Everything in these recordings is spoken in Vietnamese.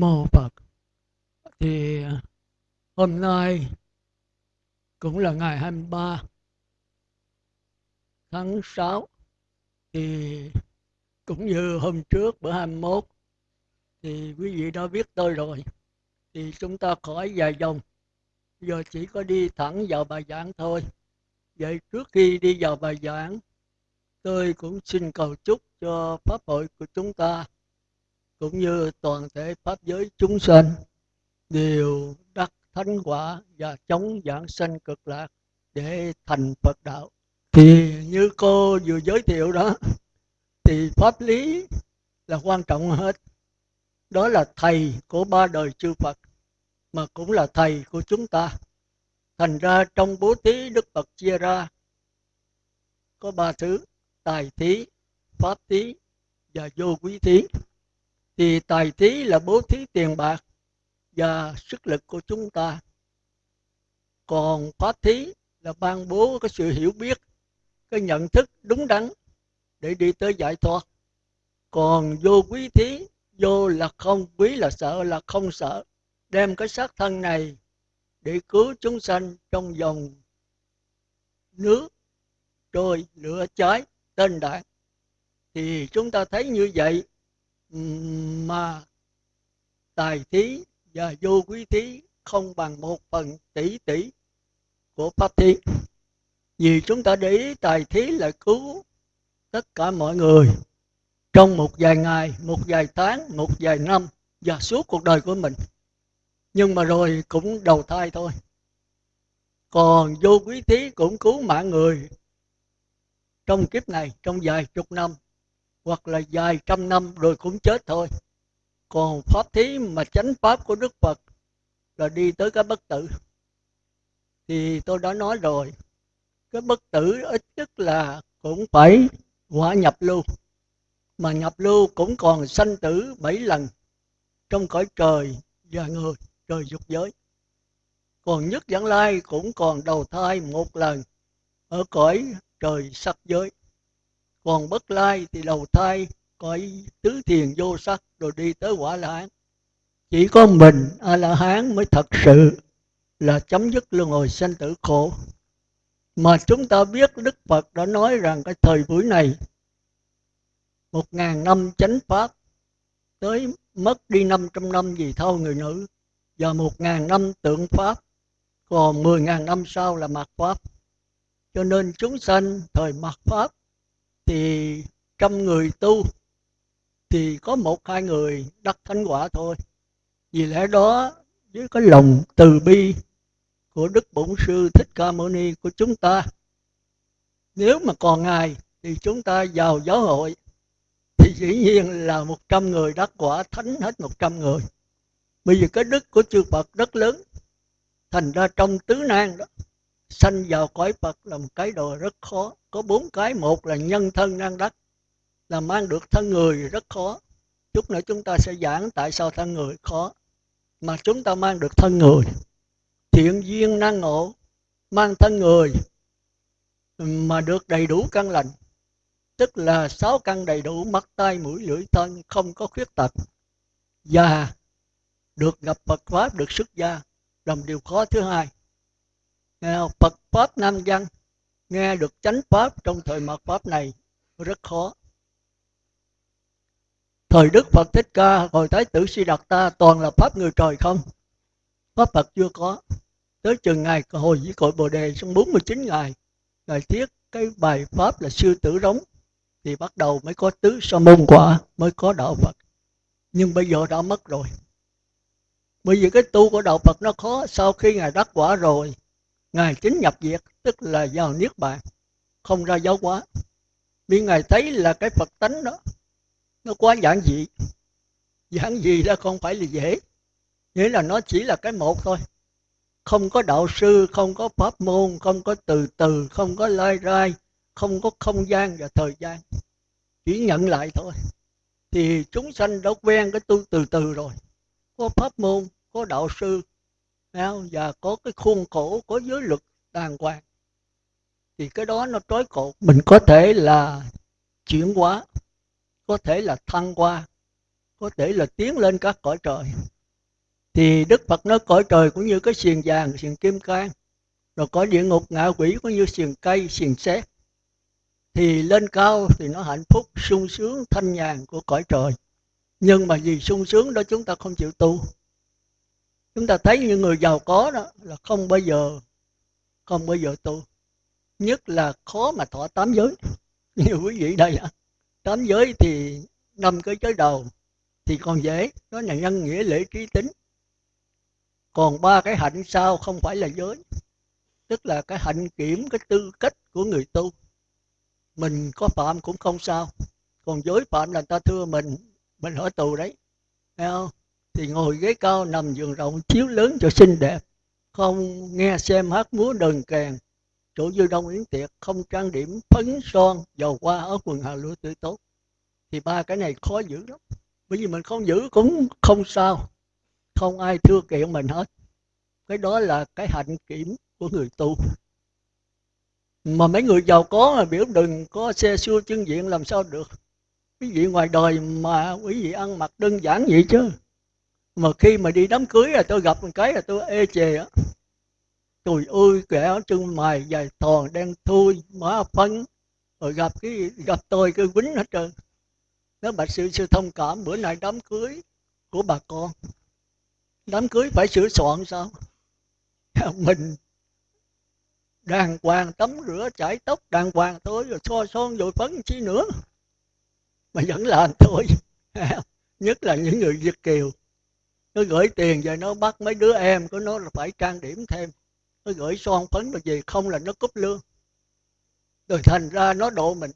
mô Phật. Thì, hôm nay cũng là ngày 23 tháng 6 thì cũng như hôm trước bữa 21 thì quý vị đã biết tôi rồi. Thì chúng ta khỏi dài dòng. Giờ chỉ có đi thẳng vào bài giảng thôi. Vậy trước khi đi vào bài giảng, tôi cũng xin cầu chúc cho pháp hội của chúng ta cũng như toàn thể pháp giới chúng sanh đều đắc thánh quả và chống giảng sanh cực lạc để thành Phật đạo. Thì như cô vừa giới thiệu đó, thì pháp lý là quan trọng hết. Đó là thầy của ba đời chư Phật, mà cũng là thầy của chúng ta. Thành ra trong bố thí Đức Phật chia ra có ba thứ, tài thí, pháp thí và vô quý thí thì tài thí là bố thí tiền bạc và sức lực của chúng ta. Còn pháp thí là ban bố cái sự hiểu biết, cái nhận thức đúng đắn để đi tới giải thoát. Còn vô quý thí, vô là không, quý là sợ, là không sợ, đem cái xác thân này để cứu chúng sanh trong dòng nước, trôi, lửa cháy, tên đại. Thì chúng ta thấy như vậy mà tài thí và vô quý thí không bằng một phần tỷ tỷ của pháp thí. Vì chúng ta để ý, tài thí là cứu tất cả mọi người trong một vài ngày, một vài tháng, một vài năm và suốt cuộc đời của mình. Nhưng mà rồi cũng đầu thai thôi. Còn vô quý thí cũng cứu mạng người trong kiếp này, trong vài chục năm hoặc là vài trăm năm rồi cũng chết thôi. Còn pháp thí mà chánh pháp của đức phật là đi tới cái bất tử. Thì tôi đã nói rồi, cái bất tử ít nhất là cũng phải quả nhập lưu. Mà nhập lưu cũng còn sanh tử bảy lần trong cõi trời và người, trời dục giới. Còn nhất vãng lai cũng còn đầu thai một lần ở cõi trời sắc giới còn bất lai thì đầu thai cõi tứ thiền vô sắc, rồi đi tới quả la hán. Chỉ có mình a la hán mới thật sự là chấm dứt luân hồi sanh tử khổ. Mà chúng ta biết đức phật đã nói rằng cái thời buổi này, một ngàn năm chánh pháp, tới mất đi năm trăm năm vì thâu người nữ, và một ngàn năm tượng pháp, còn mười ngàn năm sau là mạt pháp. Cho nên chúng sanh thời mạt pháp thì trăm người tu, thì có một hai người đắc thánh quả thôi. Vì lẽ đó với cái lòng từ bi của đức bổn sư thích ca mâu ni của chúng ta, nếu mà còn ngài thì chúng ta vào giáo hội, thì dĩ nhiên là một trăm người đắc quả thánh hết một trăm người. Bởi vì cái đức của chư Phật rất lớn, thành ra trong tứ nan đó sanh vào cõi Phật là một cái đồ rất khó. Có bốn cái, một là nhân thân năng đắc, là mang được thân người rất khó. Chút nữa chúng ta sẽ giảng tại sao thân người khó. Mà chúng ta mang được thân người. Thiện duyên năng ngộ, mang thân người mà được đầy đủ căn lành. Tức là sáu căn đầy đủ, mắt tay mũi, lưỡi, thân, không có khuyết tật. Và được gặp Phật pháp, được xuất gia, làm điều khó thứ hai. Phật pháp nam văn, nghe được chánh pháp trong thời mạt pháp này, rất khó. Thời đức phật thích ca, hồi thái tử si đạt ta, toàn là pháp người trời không? Pháp phật chưa có. Tới chừng ngày hồi với cội bồ đề trong 49 ngày, ngài thiết cái bài pháp là sư tử rống, thì bắt đầu mới có tứ sa môn quả, mới có đạo phật. Nhưng bây giờ đã mất rồi. Bởi vì cái tu của đạo phật nó khó, sau khi ngài đắc quả rồi ngài chính nhập diệt, tức là vào niết bàn, không ra giáo hóa. Vì ngài thấy là cái phật tánh đó, nó quá giản dị. Giản dị đó không phải là dễ, nghĩa là nó chỉ là cái một thôi. Không có đạo sư, không có pháp môn, không có từ từ, không có lai rai, không có không gian và thời gian. Chỉ nhận lại thôi. Thì chúng sanh đã quen cái tu từ từ rồi. Có pháp môn, có đạo sư và có cái khuôn khổ, có giới luật đàng hoàng. Thì cái đó nó trói cột mình có thể là chuyển hóa, có thể là thăng qua có thể là tiến lên các cõi trời. Thì đức phật nói cõi trời cũng như cái xiềng vàng, xiềng kim cang, rồi có địa ngục, ngạ quỷ cũng như xiềng cây, xiềng xét thì lên cao thì nó hạnh phúc, sung sướng, thanh nhàn của cõi trời. Nhưng mà vì sung sướng đó chúng ta không chịu tu chúng ta thấy những người giàu có đó là không bao giờ, không bao giờ tu. Nhất là khó mà thọ tám giới. Như quý vị đây ạ. Tám giới thì năm cái giới đầu thì còn dễ. Đó là nhân nghĩa lễ trí tính. Còn ba cái hạnh sau không phải là giới. Tức là cái hạnh kiểm, cái tư cách của người tu. Mình có phạm cũng không sao. Còn giới phạm là ta thưa mình mình ở tù đấy. Thấy không? Thì ngồi ghế cao nằm giường rộng chiếu lớn cho xinh đẹp. Không nghe xem hát múa đờn kèn. Chỗ dư đông yến tiệc không trang điểm phấn son dầu hoa ở quần hà lúa tươi tốt. Thì ba cái này khó giữ lắm. Bởi vì mình không giữ cũng không sao. Không ai thưa kiện mình hết. Cái đó là cái hạnh kiểm của người tu. Mà mấy người giàu có mà biểu đừng có xe xua chân diện làm sao được. Quý vị ngoài đời mà quý vị ăn mặc đơn giản vậy chứ mà khi mà đi đám cưới là tôi gặp một cái là tôi ê chề á. Trời ơi, kẻ chân mày dài thòn đen thui, má phấn. Rồi gặp cái, gặp tôi cái quýnh hết trơn. Nó bạch sự sư thông cảm, bữa nay đám cưới của bà con. Đám cưới phải sửa soạn sao? Mình đàng hoàng, tắm rửa, chải tóc, đàng hoàng thôi, rồi so son rồi phấn chi nữa. Mà vẫn làm thôi. Nhất là những người việt kiều nó gửi tiền về nó, bắt mấy đứa em của nó là phải trang điểm thêm. Nó gửi son phấn rồi gì không là nó cúp lương. Rồi thành ra nó độ mình.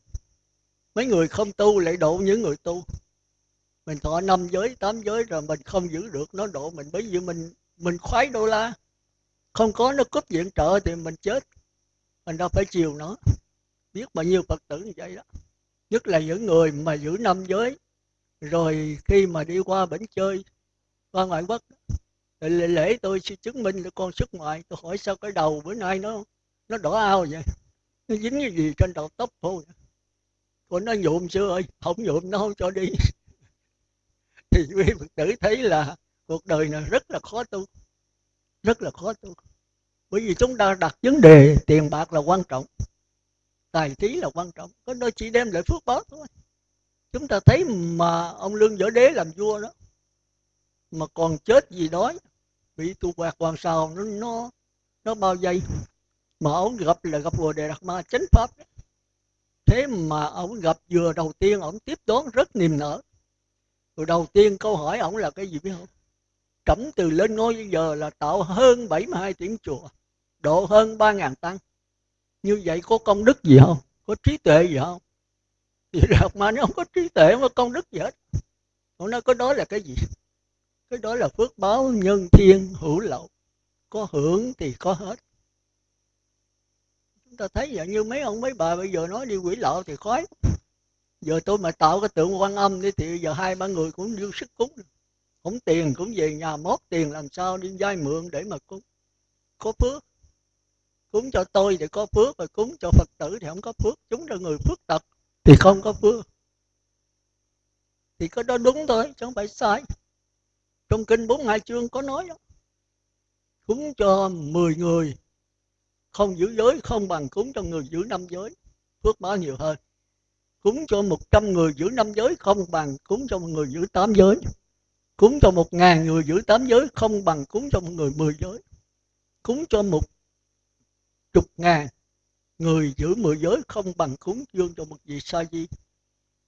Mấy người không tu lại độ những người tu. Mình thọ năm giới, tám giới rồi mình không giữ được, nó độ mình. Bởi vì mình mình khoái đô la. Không có nó cúp viện trợ thì mình chết. Mình đâu phải chiều nó. Biết bao nhiêu phật tử như vậy đó. Nhất là những người mà giữ năm giới. Rồi khi mà đi qua bển chơi qua ngoại quốc lễ, lễ tôi sẽ chứng minh là con xuất ngoại. Tôi hỏi sao cái đầu bữa nay nó nó đỏ ao vậy? Nó dính cái gì trên đầu tóc thôi còn nó nhuộm xưa ơi không nhuộm nó không cho đi. Thì quý phật tử thấy là cuộc đời này rất là khó tu rất là khó tu. Bởi vì chúng ta đặt vấn đề tiền bạc là quan trọng tài trí là quan trọng. Có nó chỉ đem lại phước báo thôi. Chúng ta thấy mà ông lương võ đế làm vua đó mà còn chết gì đói bị tu quạt hoàng sao nó nó nó bao dây mà ông gặp là gặp vừa đề đạt ma, chánh pháp. Đó. thế mà ông gặp vừa đầu tiên, ông tiếp đón rất niềm nở. Rồi đầu tiên câu hỏi ông là cái gì biết không? Trẫm từ lên ngôi bây giờ là tạo hơn 72 tiếng chùa, độ hơn 3.000 tăng. Như vậy có công đức gì không? Có trí tuệ gì không? Thì đạt ma nó không có trí tuệ mà công đức gì hết. Ông nói có đó là cái gì? Cái đó là phước báo nhân thiên hữu lậu. Có hưởng thì có hết. Chúng ta thấy vậy như mấy ông mấy bà bây giờ nói đi quỷ lậu thì khói giờ tôi mà tạo cái tượng quan âm đi thì giờ hai ba người cũng dư sức cúng. Không tiền cũng về nhà mót tiền làm sao đi vay mượn để mà cúng. Có phước. Cúng cho tôi thì có phước và cúng cho phật tử thì không có phước. Chúng là người phước tật thì không có phước. Thì có đó đúng thôi, chứ không phải sai trong kinh bốn hai chương có nói đó, cúng cho 10 người, không giữ giới, không bằng cúng cho người giữ năm giới, phước báo nhiều hơn. Cúng cho 100 người giữ năm giới, không bằng cúng cho một người giữ tám giới. Cúng cho một ngàn người giữ tám giới, không bằng cúng cho một người mười giới. Cúng cho một chục ngàn người giữ mười giới, không bằng cúng dường cho một vị sa di.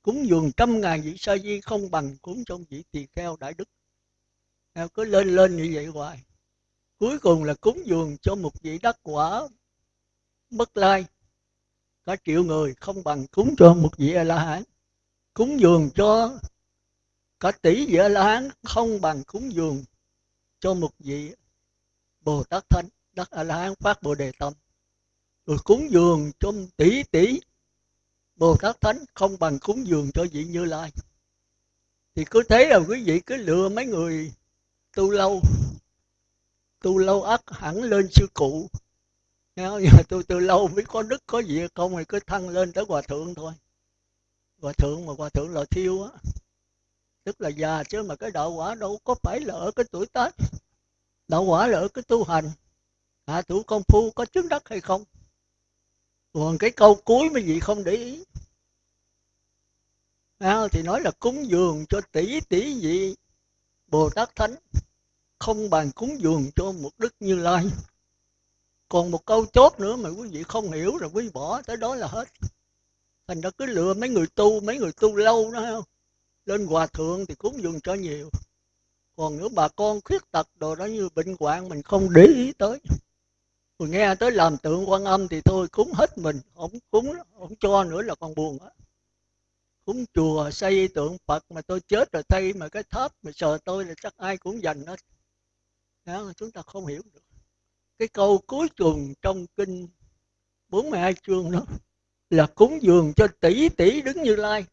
Cúng dường trăm ngàn vị sa di, không bằng cúng cho vị tỳ kheo đại đức cứ lên lên như vậy hoài. Cuối cùng là cúng dường cho một vị đắc quả bất lai. Cả triệu người không bằng cúng cho một vị a la hán cúng dường cho cả tỷ vị a la hán không bằng cúng dường cho một vị bồ tát thánh, đắc a la hán phát bồ đề tâm. Rồi cúng dường cho tỷ tỷ bồ tát thánh không bằng cúng dường cho vị như lai. Thì cứ thế là quý vị cứ lựa mấy người tu lâu. Tu lâu ắt hẳn lên sư cụ. Nhớ, tôi từ lâu mới có đức có gì không thì cứ thăng lên tới hòa thượng thôi. Hòa thượng mà hòa thượng là thiêu á. Tức là già chứ mà cái đạo quả đâu có phải là ở cái tuổi tác. Đạo quả là ở cái tu hành. Hạ thủ công phu có chứng đắc hay không? Còn cái câu cuối mấy vị không để ý. À, thì nói là cúng dường cho tỷ tỷ vị bồ tát thánh, không bàn cúng dường cho một đức như lai. Còn một câu chốt nữa mà quý vị không hiểu rồi quý vị bỏ, tới đó là hết. Thành ra cứ lựa mấy người tu, mấy người tu lâu đó không? Lên hòa thượng thì cúng dường cho nhiều. Còn nếu bà con khuyết tật đồ đó như bệnh hoạn, mình không để ý tới. Rồi nghe tới làm tượng quan âm thì thôi, cúng hết mình. Không cúng, không cho nữa là còn buồn á cúng chùa xây tượng phật mà tôi chết rồi xây mà cái tháp mà sờ tôi là chắc ai cũng dành hết. Đó chúng ta không hiểu được. Cái câu cuối cùng trong kinh 42 chương đó là cúng dường cho tỷ tỷ đứng như lai.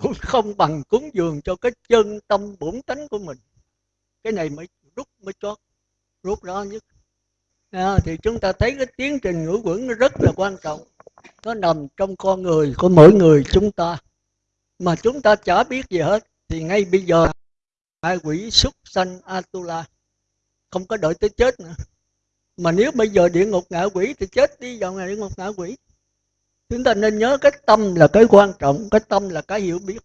Cũng không bằng cúng dường cho cái chân tâm bổn tánh của mình. Cái này mới rút mới chót rút rõ nhất. À, thì chúng ta thấy cái tiến trình ngũ quẩn nó rất là quan trọng nó nằm trong con người của mỗi người chúng ta. Mà chúng ta chả biết gì hết, thì ngay bây giờ hai quỷ xuất sanh atula không có đợi tới chết nữa. Mà nếu bây giờ địa ngục ngạ quỷ thì chết đi vào ngày địa ngục ngạ quỷ. Chúng ta nên nhớ cái tâm là cái quan trọng, cái tâm là cái hiểu biết.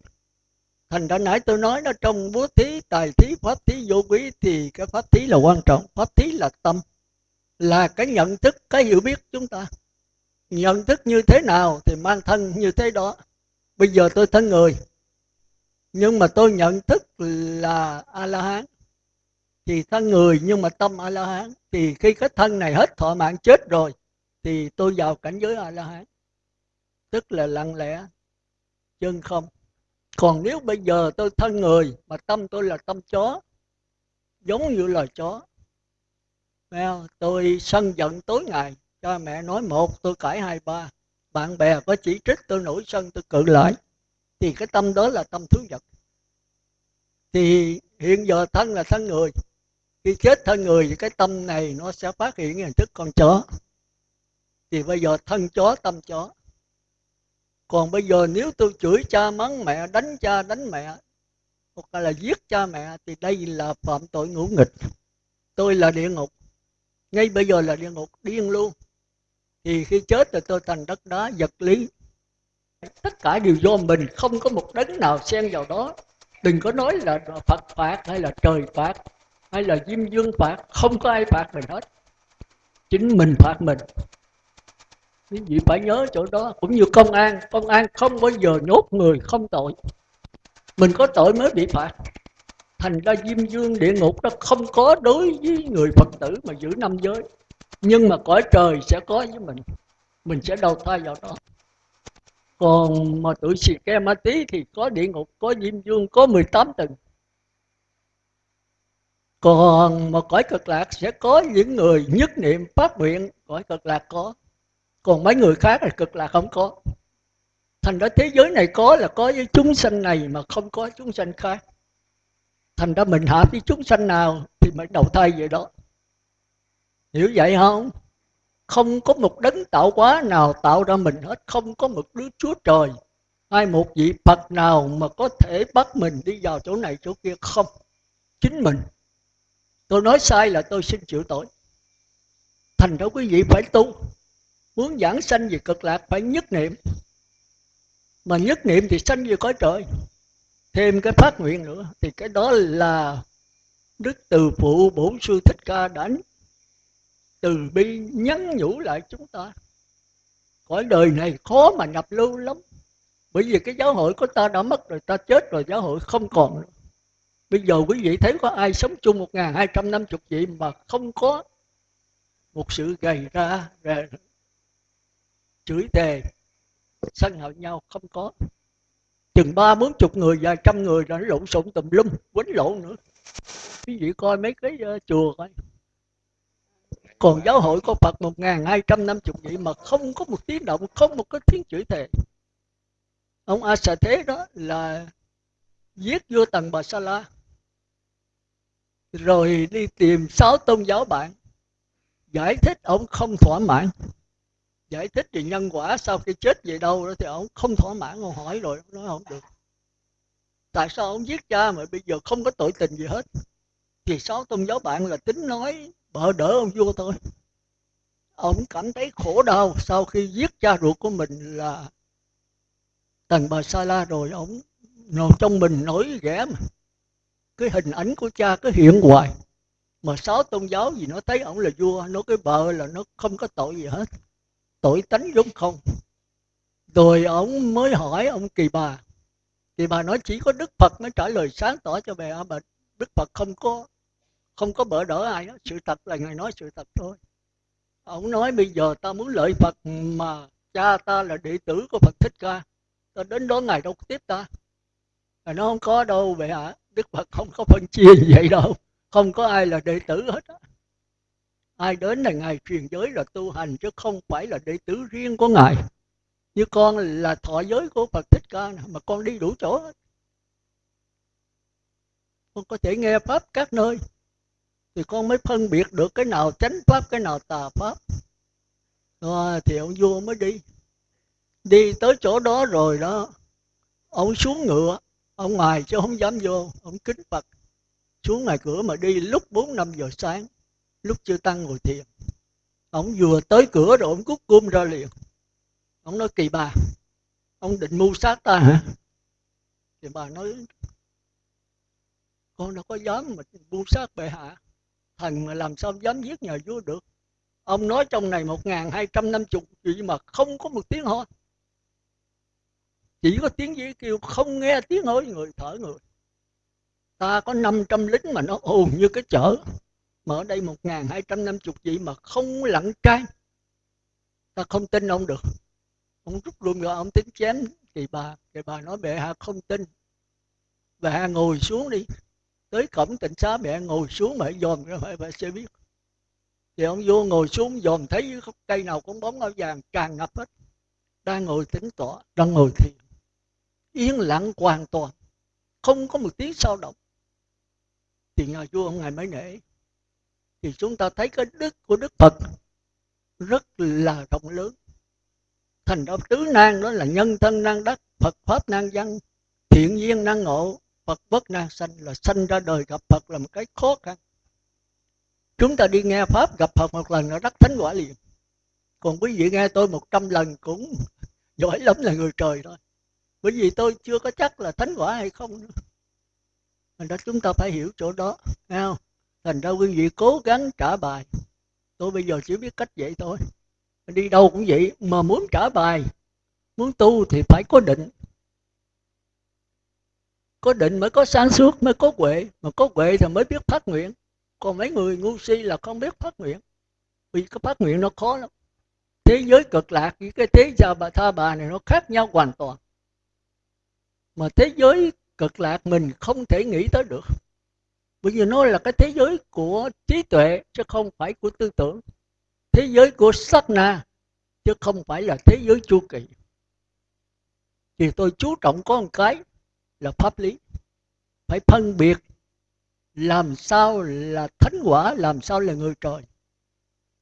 Thành ra nãy tôi nói nó trong bố thí, tài thí, pháp thí vô quý thì cái pháp thí là quan trọng, pháp thí là tâm, là cái nhận thức, cái hiểu biết chúng ta nhận thức như thế nào thì mang thân như thế đó. Bây giờ tôi thân người, nhưng mà tôi nhận thức là a la hán thì thân người nhưng mà tâm a la hán thì khi cái thân này hết thọ mạng chết rồi, thì tôi vào cảnh giới a la hán tức là lặng lẽ, chân không. Còn nếu bây giờ tôi thân người, mà tâm tôi là tâm chó, giống như là chó tôi sân giận tối ngày cha mẹ nói một, tôi cãi hai, ba. Bạn bè có chỉ trích tôi nổi sân, tôi cự lại. Thì cái tâm đó là tâm thứ vật thì hiện giờ thân là thân người. Khi chết thân người thì cái tâm này nó sẽ phát hiện hình thức con chó. Thì bây giờ thân chó, tâm chó. Còn bây giờ nếu tôi chửi cha mắng mẹ, đánh cha, đánh mẹ, hoặc là giết cha mẹ, thì đây là phạm tội ngũ nghịch. Tôi là địa ngục. Ngay bây giờ là địa ngục, điên luôn thì khi chết rồi tôi thành đất đá, vật lý. Tất cả đều do mình, không có một đấng nào xen vào đó. Đừng có nói là phật phạt, hay là trời phạt, hay là diêm dương phạt, không có ai phạt mình hết. Chính mình phạt mình. Quý vị phải nhớ chỗ đó, cũng như công an. Công an không bao giờ nhốt người, không tội. Mình có tội mới bị phạt. Thành ra diêm dương địa ngục nó không có đối với người phật tử mà giữ năm giới nhưng mà cõi trời sẽ có với mình mình sẽ đầu thai vào đó. Còn mà tụi xì ke ma tí thì có địa ngục, có diêm dương, có 18 tầng. Còn mà cõi cực lạc sẽ có những người nhất niệm phát nguyện, cõi cực lạc có. Còn mấy người khác thì cực lạc không có. Thành ra thế giới này có là có với chúng sanh này mà không có chúng sanh khác. Thành ra mình hạ với chúng sanh nào thì mới đầu thai vậy đó hiểu vậy không? Không có một đấng tạo hóa nào tạo ra mình hết. Không có một đứa chúa trời hay một vị phật nào mà có thể bắt mình đi vào chỗ này chỗ kia. Không. Chính mình. Tôi nói sai là tôi xin chịu tội. Thành ra quý vị phải tu. Muốn giảng sanh về cực lạc phải nhất niệm. Mà nhất niệm thì sanh về cõi trời. Thêm cái phát nguyện nữa. Thì cái đó là đức từ phụ bổn sư thích ca đã từ bi nhắn nhủ lại chúng ta. Cõi đời này khó mà nhập lưu lắm. Bởi vì cái giáo hội của ta đã mất rồi ta chết rồi giáo hội không còn nữa. Bây giờ quý vị thấy có ai sống chung một ngàn hai trăm năm chục vị mà không có một sự gầy ra chửi thề sân hận nhau không có. Chừng ba bốn chục người vài trăm người đã lộn xộn tùm lum quấn lộn nữa. Quý vị coi mấy cái uh, chùa coi còn giáo hội có Phật một ngàn hai trăm năm chục vị mà không có một tiếng động, không một cái tiếng chửi thề. Ông A Sa Thế đó là giết vua Tần Bà Sa La, rồi đi tìm sáu tôn giáo bạn, giải thích ông không thỏa mãn. Giải thích về nhân quả sau khi chết về đâu đó thì ông không thỏa mãn, ông hỏi rồi nói không được. Tại sao ông giết cha mà bây giờ không có tội tình gì hết? Thì sáu tôn giáo bạn là tính nói bợ đỡ ông vua thôi ông cảm thấy khổ đau sau khi giết cha ruột của mình là tần bà sa la rồi ông nồi trong mình nổi ghẻ mà. Cái hình ảnh của cha cứ hiện hoài. Mà sáu tôn giáo gì nó thấy ông là vua, nó cái bờ là nó không có tội gì hết. Tội tánh giống không. Rồi ông mới hỏi ông kỳ bà. Kỳ bà nói chỉ có đức phật mới trả lời sáng tỏ cho bè à, mà đức phật không có không có bỡ đỡ ai đó sự thật là ngài nói sự thật thôi. Ông nói bây giờ ta muốn lợi phật mà cha ta là đệ tử của phật thích ca. Ta đến đó ngài đâu có tiếp ta. Ngài nó không có đâu vậy hả? Đức phật không có phân chia như vậy đâu. Không có ai là đệ tử hết á. Ai đến là ngài truyền giới là tu hành chứ không phải là đệ tử riêng của ngài. Như con là thọ giới của phật thích ca mà con đi đủ chỗ hết. Con có thể nghe pháp các nơi thì con mới phân biệt được cái nào chánh pháp cái nào tà pháp. Rồi thì ông vua mới đi. Đi tới chỗ đó rồi đó ông xuống ngựa ông ngoài chứ không dám vô ông kính phật. Xuống ngoài cửa mà đi lúc bốn năm giờ sáng lúc chưa tăng ngồi thiền. Ông vừa tới cửa rồi ông cút cung ra liền. Ông nói kỳ bà ông định mưu sát ta hả? Thì bà nói con đâu có dám mà mưu sát bệ hạ thần mà làm sao dám giết nhà vua được? Ông nói trong này một ngàn hai trăm năm chục gì mà không có một tiếng ho chỉ có tiếng gì kêu, không nghe tiếng nói người thở người. Ta có 500 lính mà nó ồn như cái chợ mà ở đây một ngàn hai trăm năm chục vị mà không lặng trai. Ta không tin ông được. Ông rút luôn rồi ông tính chém. Thì bà thì bà nói bệ hạ không tin. Bệ hạ ngồi xuống đi tới cổng tỉnh xá mẹ ngồi xuống mẹ dòm ra mẹ sẽ biết. Thì ông vua ngồi xuống dòm thấy cây nào cũng bóng áo vàng, tràn ngập hết. Đang ngồi tính tọa, đang ngồi thiền. Yên lặng hoàn toàn, không có một tiếng sao động. Thì nhà vua ông ngài mới nể, thì chúng ta thấy cái đức của đức phật rất là rộng lớn. Thành ra tứ nan đó là nhân thân năng đắc, phật pháp năng văn, thiện duyên năng ngộ phật bất năng sanh, là sanh ra đời gặp phật là một cái khó khăn. Chúng ta đi nghe pháp gặp phật một lần là đắc thánh quả liền. Còn quý vị nghe tôi một trăm lần cũng giỏi lắm là người trời thôi. Bởi vì tôi chưa có chắc là thánh quả hay không nữa. Thành ra chúng ta phải hiểu chỗ đó, nghe không? Thành ra quý vị cố gắng trả bài. Tôi bây giờ chỉ biết cách vậy thôi. Đi đâu cũng vậy, mà muốn trả bài, muốn tu thì phải có định có định mới có sáng suốt, mới có huệ. Mà có huệ thì mới biết phát nguyện. Còn mấy người ngu si là không biết phát nguyện. Vì cái phát nguyện nó khó lắm. Thế giới cực lạc với cái thế gia bà, tha bà này nó khác nhau hoàn toàn. Mà thế giới cực lạc mình không thể nghĩ tới được. Bởi vì nó là cái thế giới của trí tuệ, chứ không phải của tư tưởng. Thế giới của sắc na, chứ không phải là thế giới chu kỳ. Thì tôi chú trọng có một cái là pháp lý. Phải phân biệt làm sao là thánh quả, làm sao là người trời.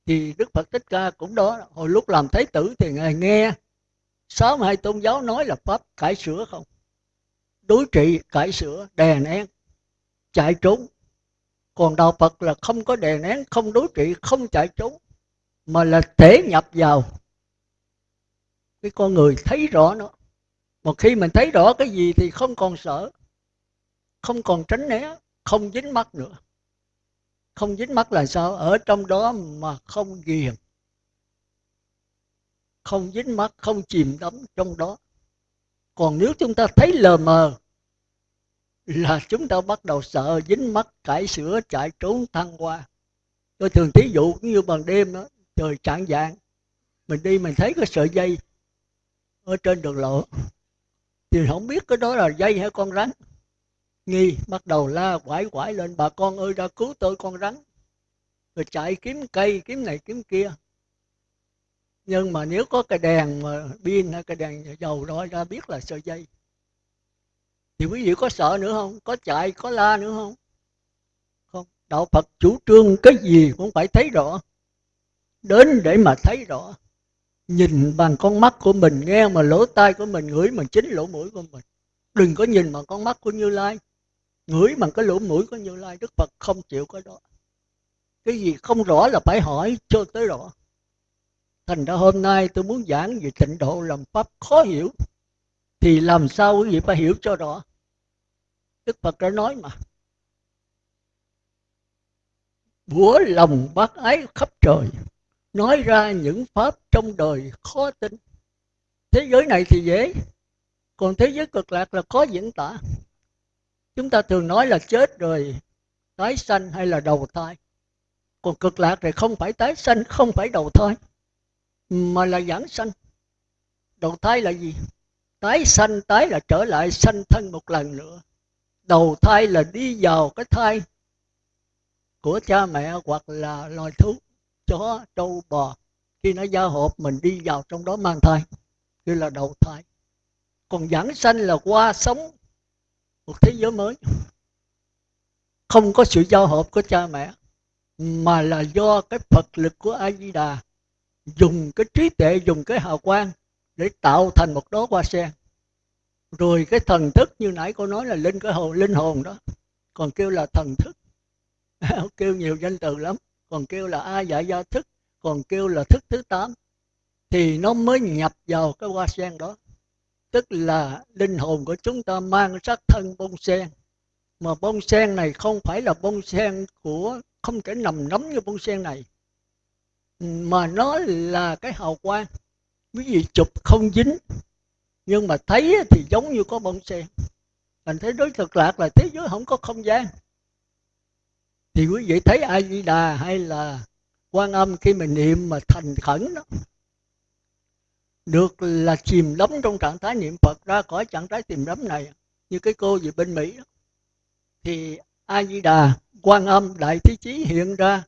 Thì đức phật thích ca cũng đó, hồi lúc làm thái tử thì ngài nghe sáu hai tôn giáo nói là pháp cải sửa không? Đối trị, cải sửa, đè nén, chạy trốn. Còn đạo phật là không có đè nén, không đối trị, không chạy trốn, mà là thể nhập vào. Cái con người thấy rõ nó một khi mình thấy rõ cái gì thì không còn sợ, không còn tránh né, không dính mắt nữa. Không dính mắt là sao? Ở trong đó mà không ghiền, không dính mắt không chìm đắm trong đó. Còn nếu chúng ta thấy lờ mờ là chúng ta bắt đầu sợ dính mắt cải sửa chạy trốn, thăng qua tôi thường thí dụ cũng như bằng đêm đó trời trạng dạng mình đi mình thấy cái sợi dây ở trên đường lộ thì không biết cái đó là dây hay con rắn. Nghi, bắt đầu la quải quải lên, bà con ơi ra cứu tôi con rắn. Rồi chạy kiếm cây, kiếm này, kiếm kia. Nhưng mà nếu có cái đèn mà pin hay cái đèn dầu đó, ra biết là sợi dây. Thì quý vị có sợ nữa không? Có chạy, có la nữa không? Không. Đạo phật chủ trương cái gì cũng phải thấy rõ. Đến để mà thấy rõ nhìn bằng con mắt của mình, nghe mà lỗ tai của mình, ngửi mà chính lỗ mũi của mình. Đừng có nhìn bằng con mắt của như lai. Ngửi bằng cái lỗ mũi của như lai, đức phật không chịu cái đó. Cái gì không rõ là phải hỏi, cho tới rõ. Thành ra hôm nay tôi muốn giảng về tịnh độ làm pháp khó hiểu. Thì làm sao quý vị phải hiểu cho rõ? Đức phật đã nói mà. Bủa lòng bác ái khắp trời nói ra những pháp trong đời khó tin. Thế giới này thì dễ, còn thế giới cực lạc là khó diễn tả. Chúng ta thường nói là chết rồi tái sanh hay là đầu thai. Còn cực lạc thì không phải tái sanh, không phải đầu thai, mà là giảng sanh. Đầu thai là gì? Tái sanh, tái là trở lại sanh thân một lần nữa. Đầu thai là đi vào cái thai của cha mẹ hoặc là loài thú chó trâu bò. Khi nó giao hộp, mình đi vào trong đó mang thai. Như là đầu thai. Còn giảng sanh là qua sống một thế giới mới. Không có sự giao hợp của cha mẹ, mà là do cái phật lực của a di đà dùng cái trí tuệ, dùng cái hào quang để tạo thành một đóa hoa sen. Rồi cái thần thức như nãy cô nói là linh cái hồn linh hồn đó. Còn kêu là thần thức. Kêu nhiều danh từ lắm còn kêu là a dạ gia thức, còn kêu là thức thứ tám, thì nó mới nhập vào cái hoa sen đó. Tức là linh hồn của chúng ta mang sắc thân bông sen. Mà bông sen này không phải là bông sen của, không thể nằm nắm như bông sen này. Mà nó là cái hào quang. Quý vị chụp không dính, nhưng mà thấy thì giống như có bông sen. Thành thế đối thực lạc là thế giới không có không gian thì quý vị thấy a di đà hay là quan âm khi mình niệm mà thành khẩn đó, được là chìm đắm trong trạng thái niệm phật, ra khỏi trạng thái chìm đắm này, như cái cô gì bên mỹ đó. Thì a di đà quan âm, đại thế chí hiện ra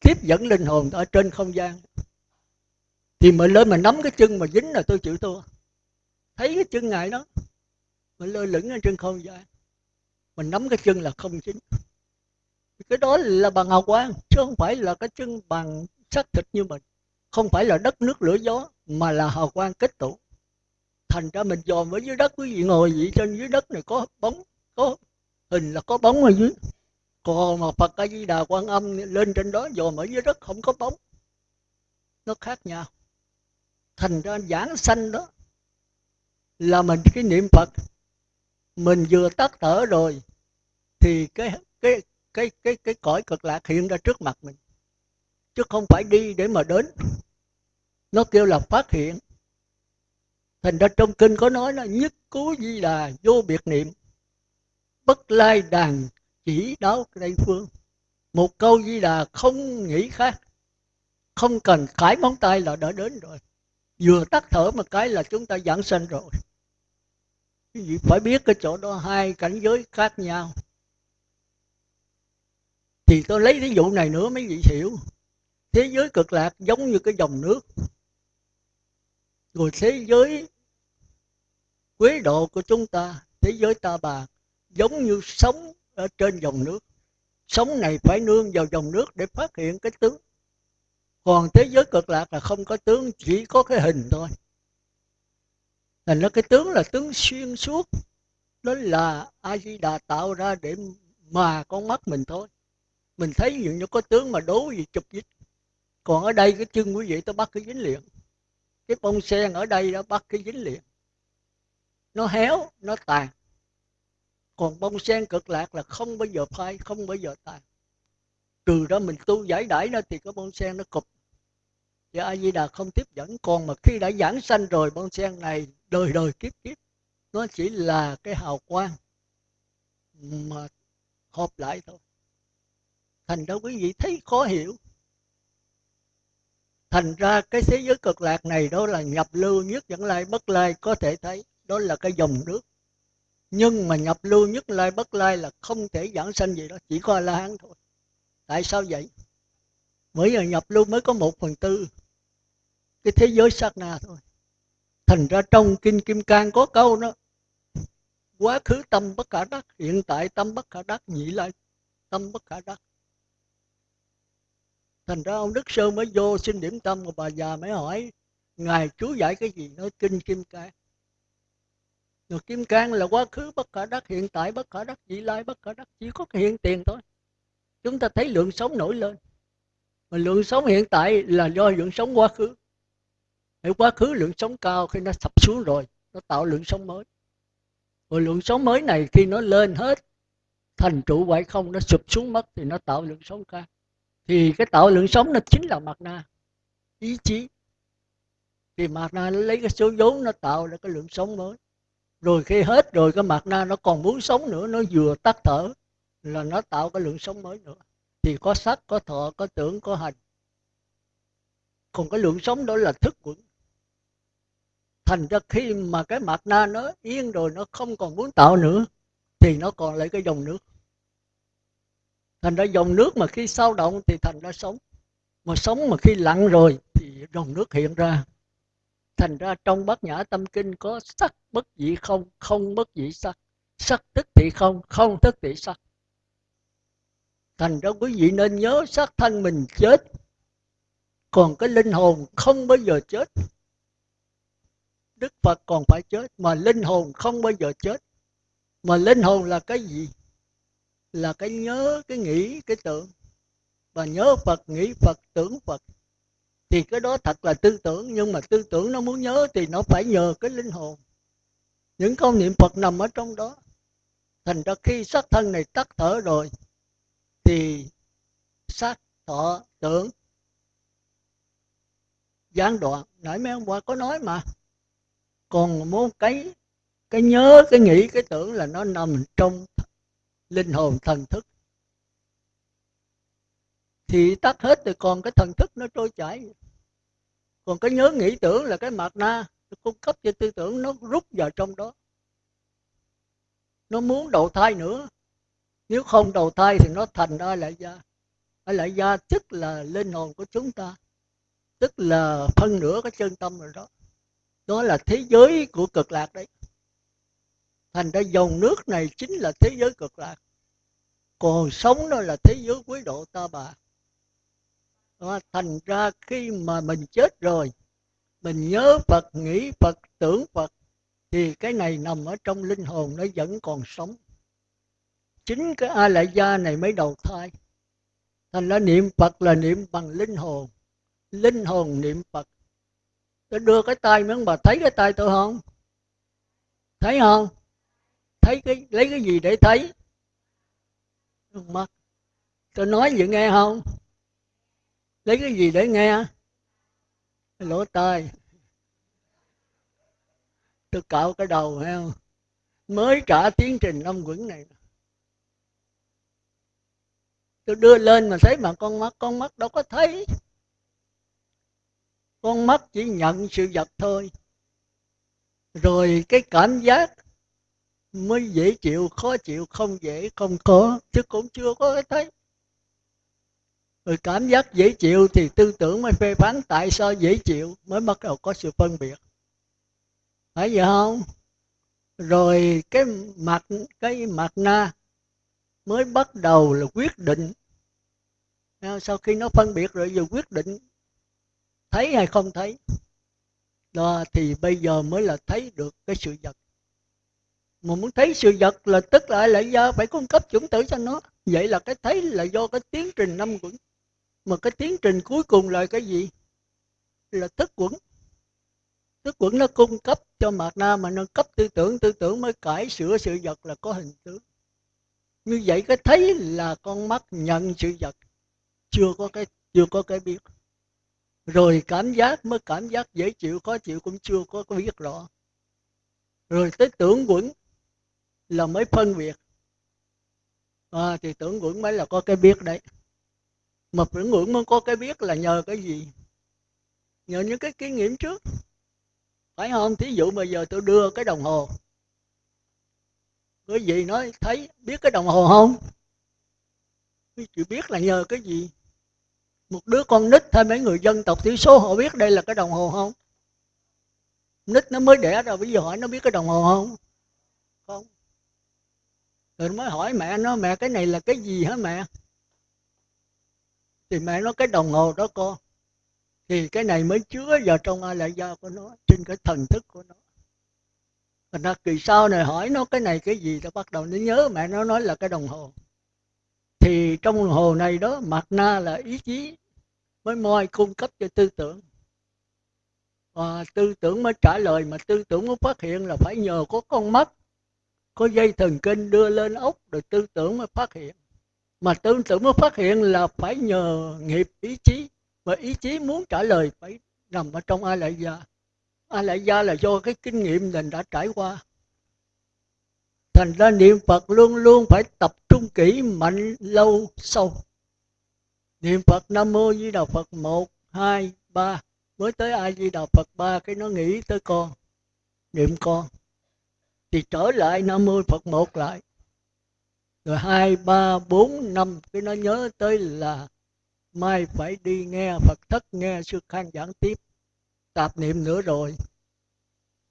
tiếp dẫn linh hồn ở trên không gian. Thì mình lên mà nắm cái chân mà dính là tôi chịu thua. Thấy cái chân ngài đó, mình lơ lửng ở trên không gian. Mình nắm cái chân là không chính cái đó là bằng hào quang chứ không phải là cái chân bằng xác thịt như mình. Không phải là đất nước lửa gió, mà là hào quang kết tụ. Thành ra mình dòm ở dưới đất, quý vị ngồi vậy trên dưới đất này có bóng, có hình là có bóng ở dưới. Còn mà phật a di đà quan âm lên trên đó dòm ở dưới đất không có bóng. Nó khác nhau. Thành ra giảng sanh đó là mình cái niệm phật. Mình vừa tắt thở rồi, thì cái cái cái cái cái cõi cực lạc hiện ra trước mặt mình. Chứ không phải đi để mà đến. Nó kêu là phát hiện. Thành ra trong kinh có nói là nhất cố di đà vô biệt niệm. Bất lai đàn chỉ đáo tây phương. Một câu di đà không nghĩ khác. Không cần khải móng tay là đã đến rồi. Vừa tắt thở một cái là chúng ta giảng sanh rồi. Quý vị phải biết cái chỗ đó hai cảnh giới khác nhau thì tôi lấy ví dụ này nữa mấy vị hiểu. Thế giới cực lạc giống như cái dòng nước. Rồi thế giới quế độ của chúng ta, thế giới ta bà, giống như sống ở trên dòng nước. Sống này phải nương vào dòng nước để phát hiện cái tướng. Còn thế giới cực lạc là không có tướng, chỉ có cái hình thôi. Thành ra cái tướng là tướng xuyên suốt. Đó là a di đà tạo ra để mà con mắt mình thôi mình thấy những như có tướng mà đố gì chụp dính còn ở đây cái chân quý vị tôi bắt cái dính liền. Cái bông sen ở đây đó bắt cái dính liền. Nó héo, nó tàn. Còn bông sen cực lạc là không bao giờ phai, không bao giờ tàn. Trừ đó mình tu giải đãi nó thì cái bông sen nó cụp. Thì a di đà không tiếp dẫn. Còn mà khi đã giảng sanh rồi, bông sen này đời đời kiếp kiếp. Nó chỉ là cái hào quang mà hợp lại thôi thành ra quý vị thấy khó hiểu. Thành ra cái thế giới cực lạc này đó là nhập lưu nhất dẫn lai bất lai có thể thấy, đó là cái dòng nước. Nhưng mà nhập lưu nhất lai bất lai là không thể giảng sanh gì đó, chỉ có la hán thôi. Tại sao vậy? Mới giờ nhập lưu mới có một phần tư. Cái thế giới sát na thôi. Thành ra trong kinh kim cang có câu đó, quá khứ tâm bất khả đắc, hiện tại tâm bất khả đắc, nhị lai tâm bất khả đắc thành ra ông đức sơn mới vô xin điểm tâm của bà già mới hỏi, ngài chú giải cái gì? Nói, kinh kim cang. Rồi kim cang là quá khứ, bất khả đắc, hiện tại bất khả đắc, vị lai bất khả đắc, chỉ có cái hiện tiền thôi. Chúng ta thấy lượng sống nổi lên. Mà lượng sống hiện tại là do lượng sống quá khứ. Hãy quá khứ lượng sống cao khi nó sập xuống rồi, nó tạo lượng sống mới. Rồi lượng sống mới này khi nó lên hết, thành trụ hoại không, nó sụp xuống mất thì nó tạo lượng sống cao thì cái tạo lượng sống nó chính là mặt na ý chí. Thì mặt na nó lấy cái số vốn nó tạo ra cái lượng sống mới. Rồi khi hết rồi cái mặt na nó còn muốn sống nữa, nó vừa tắt thở là nó tạo cái lượng sống mới nữa. Thì có sắc, có thọ, có tưởng, có hành. Còn cái lượng sống đó là thức quẩn. Thành ra khi mà cái mặt na nó yên rồi, nó không còn muốn tạo nữa, thì nó còn lại cái dòng nước thành ra dòng nước mà khi sao động thì thành ra sống. Mà sống mà khi lặng rồi thì dòng nước hiện ra. Thành ra trong bát nhã tâm kinh có sắc bất dị không? Không bất dị sắc. Sắc tức thị không không tức thị sắc. Thành ra quý vị nên nhớ xác thân mình chết. Còn cái linh hồn không bao giờ chết. Đức phật còn phải chết, mà linh hồn không bao giờ chết. Mà linh hồn là cái gì? Là cái nhớ, cái nghĩ, cái tưởng. Và nhớ phật, nghĩ phật, tưởng phật, thì cái đó thật là tư tưởng. Nhưng mà tư tưởng nó muốn nhớ thì nó phải nhờ cái linh hồn. Những câu niệm phật nằm ở trong đó. Thành ra khi xác thân này tắt thở rồi, thì xác thọ tưởng gián đoạn. Nãy mấy hôm qua có nói mà. Còn muốn cái cái nhớ, cái nghĩ, cái tưởng là nó nằm trong linh hồn thần thức. Thì tắt hết thì còn cái thần thức nó trôi chảy. Còn cái nhớ nghĩ tưởng là cái mặt na cung cấp cho tư tưởng nó rút vào trong đó. Nó muốn đầu thai nữa. Nếu không đầu thai thì nó thành ai lại gia. Ai lại gia tức là linh hồn của chúng ta. Tức là phân nửa cái chân tâm rồi đó. Đó là thế giới của cực lạc đấy thành ra dòng nước này chính là thế giới cực lạc. Còn sống đó là thế giới quý độ ta bà. Đó, thành ra khi mà mình chết rồi mình nhớ phật nghĩ phật tưởng phật thì cái này nằm ở trong linh hồn nó vẫn còn sống. Chính cái a lại gia này mới đầu thai. Thành ra niệm phật là niệm bằng linh hồn. Linh hồn niệm phật. Tôi đưa cái tay miếng bà thấy cái tay tôi không? Thấy không? Thấy cái, lấy cái gì để thấy? Mắt. Tôi nói vậy nghe không? Lấy cái gì để nghe? Lỗ tai. Tôi cạo cái đầu hay không mới trả tiến trình năm quẩn này. Tôi đưa lên mà thấy mà con mắt con mắt đâu có thấy. Con mắt chỉ nhận sự vật thôi. Rồi cái cảm giác mới dễ chịu, khó chịu, không dễ, không có, chứ cũng chưa có cái thấy. Rồi cảm giác dễ chịu thì tư tưởng mới phê phán tại sao dễ chịu mới bắt đầu có sự phân biệt. Phải vậy không? Rồi cái mặt cái mặt na mới bắt đầu là quyết định. Sau khi nó phân biệt rồi giờ quyết định thấy hay không thấy. Đó, thì bây giờ mới là thấy được cái sự vật mà muốn thấy sự vật là tức là lại do phải cung cấp chủng tử cho nó. Vậy là cái thấy là do cái tiến trình năm quẩn. Mà cái tiến trình cuối cùng là cái gì? Là thức quẩn. Thức quẩn nó cung cấp cho mạt na mà nó cấp tư tưởng tư tưởng mới cải sửa sự vật là có hình tướng. Như vậy cái thấy là con mắt nhận sự vật. Chưa có cái, chưa có cái biết. Rồi cảm giác mới cảm giác dễ chịu, khó chịu cũng chưa có biết rõ. Rồi tới tưởng quẩn là mới phân biệt. À, thì tưởng ngưỡng mới là có cái biết đấy. Mà tưởng ngưỡng mới có cái biết là nhờ cái gì? Nhờ những cái kinh nghiệm trước. Phải không? Thí dụ bây giờ tôi đưa cái đồng hồ. Cái gì nói thấy biết cái đồng hồ không? Quý biết là nhờ cái gì? Một đứa con nít hay mấy người dân tộc thiểu số họ biết đây là cái đồng hồ không? Nít nó mới đẻ rồi bây giờ hỏi nó biết cái đồng hồ không? Không rồi mới hỏi mẹ, nó, mẹ, cái này là cái gì hả mẹ? Thì mẹ nó cái đồng hồ đó con thì cái này mới chứa vào trong a lại gia của nó, trên cái thần thức của nó. Thành ra kỳ sau này hỏi nó, cái này cái gì? Nó bắt đầu nó nhớ mẹ nó nói là cái đồng hồ. Thì trong đồng hồ này đó mặt na là ý chí mới moi cung cấp cho tư tưởng. Và tư tưởng mới trả lời, mà tư tưởng mới phát hiện là phải nhờ có con mắt có dây thần kinh đưa lên ốc rồi tư tưởng mới phát hiện. Mà tư tưởng mới phát hiện là phải nhờ nghiệp ý chí. Và ý chí muốn trả lời phải nằm ở trong ai lại gia. Ai lại gia là do cái kinh nghiệm mình đã trải qua. Thành ra niệm phật luôn luôn phải tập trung kỹ, mạnh, lâu, sâu. Niệm phật nam mô di đà phật một, hai, ba. Mới tới a di đà phật ba, cái nó nghĩ tới con, niệm con thì trở lại nam mô phật một lại. Rồi hai, ba, bốn, năm, cái nó nhớ tới là mai phải đi nghe phật thất, nghe sư khang giảng tiếp. Tạp niệm nữa rồi.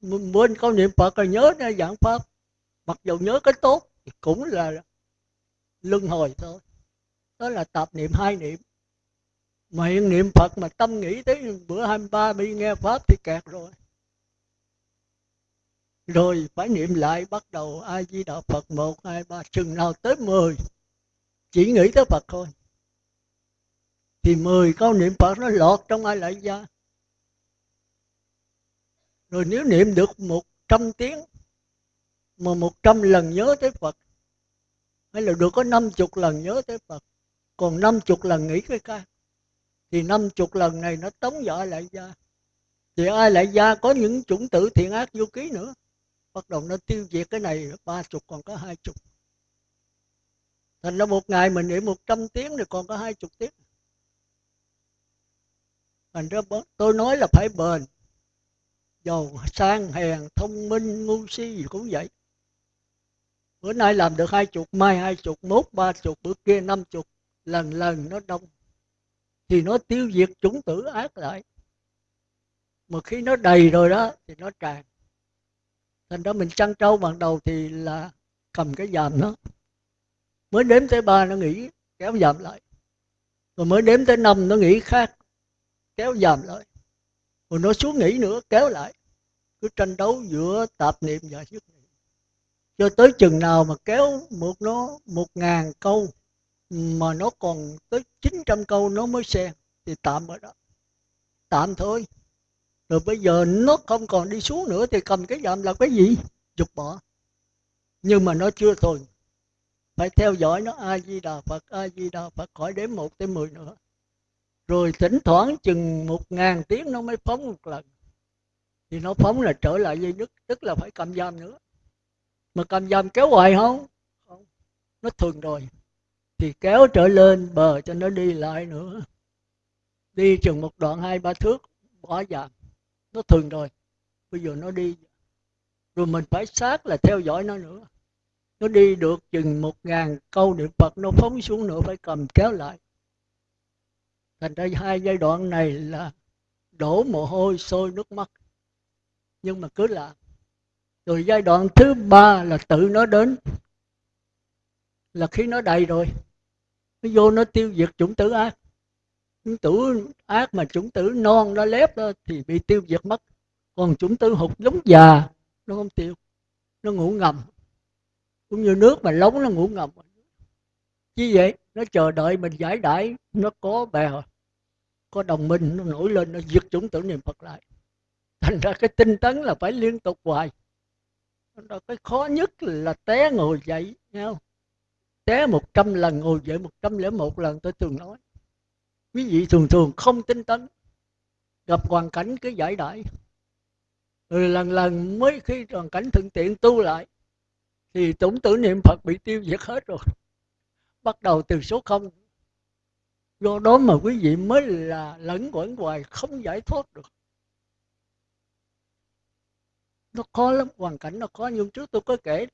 Muốn có niệm phật rồi nhớ ra giảng pháp. Mặc dù nhớ cái tốt thì cũng là luân hồi thôi. Đó là tạp niệm hai niệm. Mà hiện niệm phật mà tâm nghĩ tới bữa 23 đi nghe pháp thì kẹt rồi rồi phải niệm lại, bắt đầu a di đà phật một, hai, ba, chừng nào tới mười. Chỉ nghĩ tới phật thôi. Thì mười câu niệm phật nó lọt trong ai lại gia. Rồi nếu niệm được một trăm tiếng, mà một trăm lần nhớ tới phật, hay là được có năm chục lần nhớ tới phật, còn năm chục lần nghĩ cái ca thì năm chục lần này nó tống vào lại gia. Thì ai lại gia có những chủng tử thiện ác vô ký nữa bắt đầu nó tiêu diệt cái này, ba chục, còn có hai chục. Thành ra một ngày mình nghỉ một trăm tiếng thì còn có hai chục tiếng. Thành ra tôi nói là phải bền. Giàu, sang, hèn, thông minh, ngu si gì cũng vậy. Bữa nay làm được hai chục, mai hai chục, mốt ba chục, bữa kia năm chục. Lần lần nó đông. Thì nó tiêu diệt chủng tử ác lại. Mà khi nó đầy rồi đó, thì nó tràn thành ra mình chăn trâu ban đầu thì là cầm cái dàm nó. Mới đếm tới ba nó nghĩ kéo dàm lại. Rồi mới đếm tới năm nó nghĩ khác, kéo dàm lại. Rồi nó xuống nghĩ nữa, kéo lại. Cứ tranh đấu giữa tạp niệm và dứt niệm. Cho tới chừng nào mà kéo một nó một ngàn câu mà nó còn tới 900 câu nó mới xem, thì tạm ở đó. Tạm thôi rồi bây giờ nó không còn đi xuống nữa thì cầm cái dạm là cái gì? Dục bỏ. Nhưng mà nó chưa thôi. Phải theo dõi nó a di đà phật a di đà phật, khỏi đến một tới mười nữa. Rồi thỉnh thoảng chừng một ngàn tiếng nó mới phóng một lần. Thì nó phóng là trở lại dây nước tức là phải cầm giam nữa. Mà cầm giam kéo hoài không? Không. Nó thường rồi. Thì kéo trở lên, bờ cho nó đi lại nữa. Đi chừng một đoạn, hai, ba thước, bỏ giam nó thường rồi. Bây giờ nó đi. Rồi mình phải sát là theo dõi nó nữa. Nó đi được chừng một ngàn câu niệm phật, nó phóng xuống nữa, phải cầm kéo lại. Thành ra hai giai đoạn này là đổ mồ hôi, sôi nước mắt. Nhưng mà cứ làm. Rồi giai đoạn thứ ba là tự nó đến. Là khi nó đầy rồi. Nó vô nó tiêu diệt chủng tử ác chúng tử ác mà chúng tử non nó lép đó thì bị tiêu diệt mất. Còn chúng tử hụt giống già, nó không tiêu, nó ngủ ngầm. Cũng như nước mà lóng nó ngủ ngầm. Chứ vậy, nó chờ đợi mình giải đãi, nó có bè, có đồng minh, nó nổi lên, nó diệt chúng tử niệm phật lại. Thành ra cái tinh tấn là phải liên tục hoài. Đó cái khó nhất là té ngồi dậy nhau té một trăm lần, ngồi dậy một trăm lẻ một lần, tôi thường nói quý vị thường thường không tinh tấn. Gặp hoàn cảnh cứ giải đãi. Rồi lần lần mới khi hoàn cảnh thuận tiện tu lại, thì tổng tử niệm phật bị tiêu diệt hết rồi. Bắt đầu từ số không. Do đó mà quý vị mới là lẫn quẩn hoài, không giải thoát được. Nó khó lắm, hoàn cảnh nó khó. Nhưng trước tôi có kể,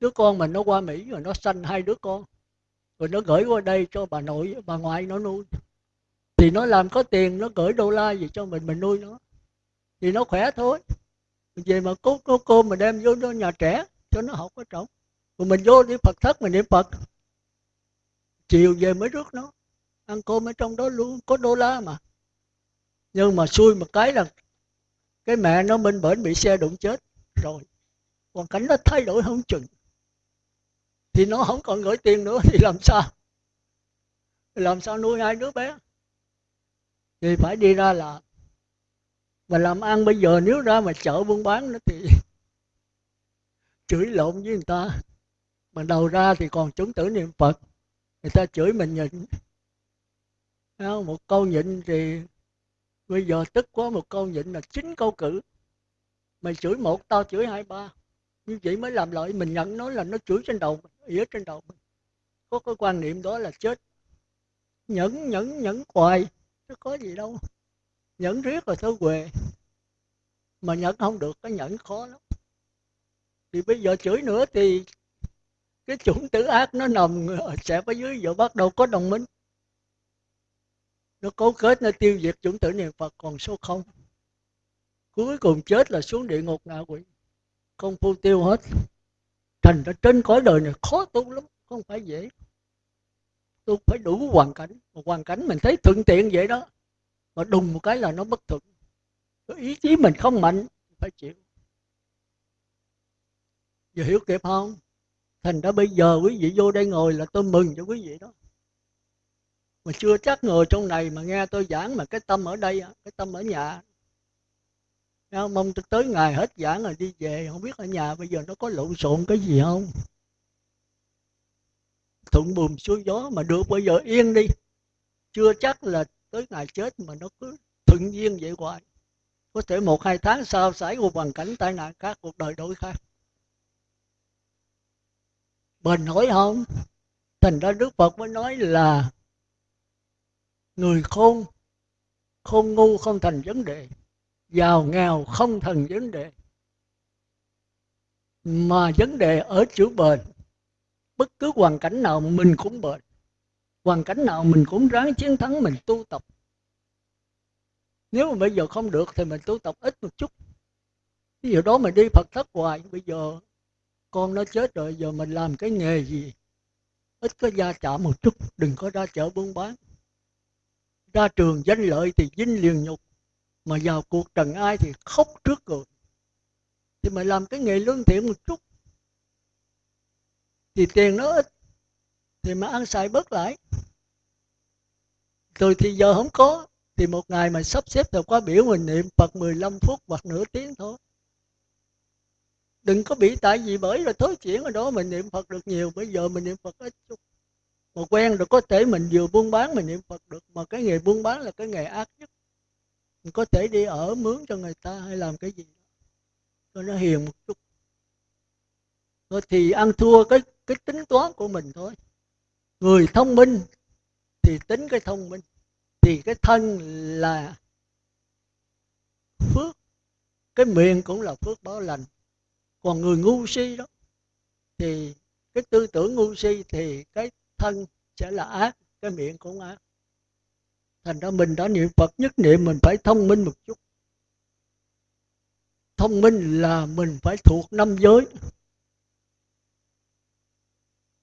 đứa con mình nó qua mỹ rồi nó sanh hai đứa con rồi nó gửi qua đây cho bà nội, bà ngoại nó nuôi. Thì nó làm có tiền, nó gửi đô la gì cho mình mình nuôi nó. Thì nó khỏe thôi. Về mà cô cô cô mà đem vô nó nhà trẻ, cho nó học có trọng rồi mình vô đi phật thất, mình niệm phật. Chiều về mới rước nó. Ăn cơm ở trong đó luôn, có đô la mà. Nhưng mà xui một cái là cái mẹ nó minh bển bị xe đụng chết. Rồi hoàn cảnh nó thay đổi không chừng thì nó không còn gửi tiền nữa, thì làm sao? Làm sao nuôi hai đứa bé? Thì phải đi ra là mà làm ăn bây giờ nếu ra mà chợ buôn bán nó thì chửi lộn với người ta. Mà đầu ra thì còn chứng tử niệm phật, người ta chửi mình nhịn. Một câu nhịn thì bây giờ tức quá, một câu nhịn là chín câu cử. Mày chửi một, tao chửi hai ba như vậy mới làm lợi, mình nhận nó là nó chửi trên đầu ỉa trên đầu mình. Có cái quan niệm đó là chết. Nhẫn nhẫn nhẫn hoài nó có gì đâu. Nhẫn riết rồi thôi quề. Mà nhẫn không được, cái nhẫn khó lắm. Thì bây giờ chửi nữa thì cái chủng tử ác nó nằm sẽ ở dưới giờ bắt đầu có đồng minh. Nó cấu kết, nó tiêu diệt chủng tử niệm phật còn số không. Cuối cùng chết là xuống địa ngục ngạ quỷ không phu tiêu hết. Thành ra trên cõi đời này khó tu lắm, không phải dễ. Tu phải đủ hoàn cảnh. Mà hoàn cảnh mình thấy thuận tiện vậy đó, mà đùng một cái là nó bất thuận. Ý chí mình không mạnh, phải chịu. Giờ hiểu kịp không? Thành ra bây giờ quý vị vô đây ngồi là tôi mừng cho quý vị đó. Mà chưa chắc ngồi trong này mà nghe tôi giảng mà cái tâm ở đây cái tâm ở nhà Dạ, mong tới ngày hết giảng rồi đi về. Không biết ở nhà bây giờ nó có lộn xộn cái gì không? Thuận buồm xuôi gió mà được, bây giờ yên đi. Chưa chắc là tới ngày chết mà nó cứ thuận duyên vậy hoài. Có thể một, hai tháng sau xảy một hoàn cảnh tai nạn khác, cuộc đời đổi khác. Bền nổi không? Thành ra đức phật mới nói là người khôn khôn ngu không thành vấn đề giàu nghèo không thành vấn đề. Mà vấn đề ở chữ bền. Bất cứ hoàn cảnh nào mình cũng bền. Hoàn cảnh nào mình cũng ráng chiến thắng mình tu tập. Nếu mà bây giờ không được thì mình tu tập ít một chút. Ví dụ đó mình đi phật thất hoài, bây giờ con nó chết rồi, giờ mình làm cái nghề gì? Ít có gia chạm một chút, đừng có ra chợ buôn bán. Ra trường danh lợi thì dinh liền nhục mà vào cuộc trần ai thì khóc trước rồi. Thì mà làm cái nghề lương thiện một chút. Thì tiền nó ít, thì mà ăn xài bớt lại. Rồi thì giờ không có, thì một ngày mà sắp xếp được qua biểu mình niệm Phật 15 phút hoặc nửa tiếng thôi. Đừng có bị tại vì bởi là thối chuyển ở đó mình niệm Phật được nhiều, bây giờ mình niệm Phật ít chút. Mà quen được có thể mình vừa buôn bán mình niệm Phật được, mà cái nghề buôn bán là cái nghề ác nhất mình có thể đi ở mướn cho người ta hay làm cái gì cho nó hiền một chút. Rồi thì ăn thua cái cái tính toán của mình thôi. Người thông minh thì tính cái thông minh. Thì cái thân là phước. Cái miệng cũng là phước báo lành. Còn người ngu si đó, thì cái tư tưởng ngu si thì cái thân sẽ là ác, cái miệng cũng ác thành ra mình đã niệm phật nhất niệm mình phải thông minh một chút. Thông minh là mình phải thuộc năm giới.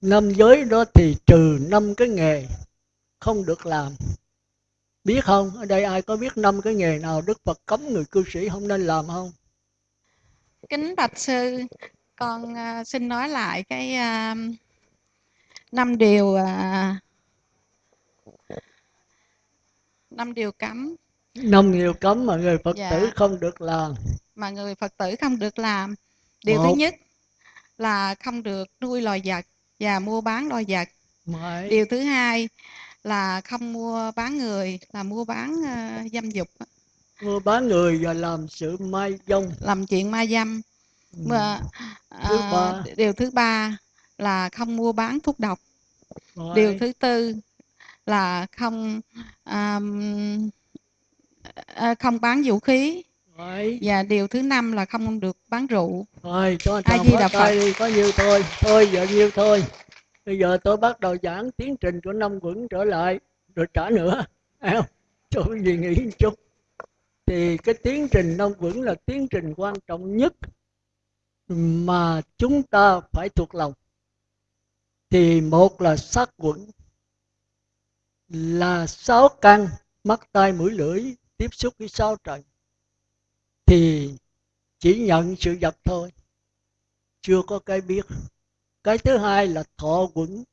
Năm giới đó thì trừ năm cái nghề không được làm. Biết không? Ở đây ai có biết năm cái nghề nào đức phật cấm người cư sĩ không nên làm không? Kính bạch sư con uh, xin nói lại cái uh, năm điều uh, năm điều cấm năm điều cấm mà người phật dạ. tử không được làm mà người phật tử không được làm điều Một. thứ nhất là không được nuôi loài vật và mua bán loài vật Mấy. điều thứ hai là không mua bán người là mua bán uh, dâm dục mua bán người và làm sự mai dâm làm chuyện mai dâm ừ. và thứ uh, ba. điều thứ ba là không mua bán thuốc độc Mấy. điều thứ tư là không um, không bán vũ khí. Đấy. và điều thứ năm là không được bán rượu. Thôi cho ai di đà phật đi có nhiêu thôi? Thôi giờ nhiêu thôi? Bây giờ tôi bắt đầu giảng tiến trình của năm quẩn trở lại rồi trả nữa. Không? Cho quý vị nghĩ một chút. Thì cái tiến trình năm quẩn là tiến trình quan trọng nhất mà chúng ta phải thuộc lòng. Thì một là sát quẩn là sáu căn, mắt, tai, mũi, lưỡi, tiếp xúc với sáu trần thì chỉ nhận sự vật thôi, chưa có cái biết. Cái thứ hai là thọ quẩn,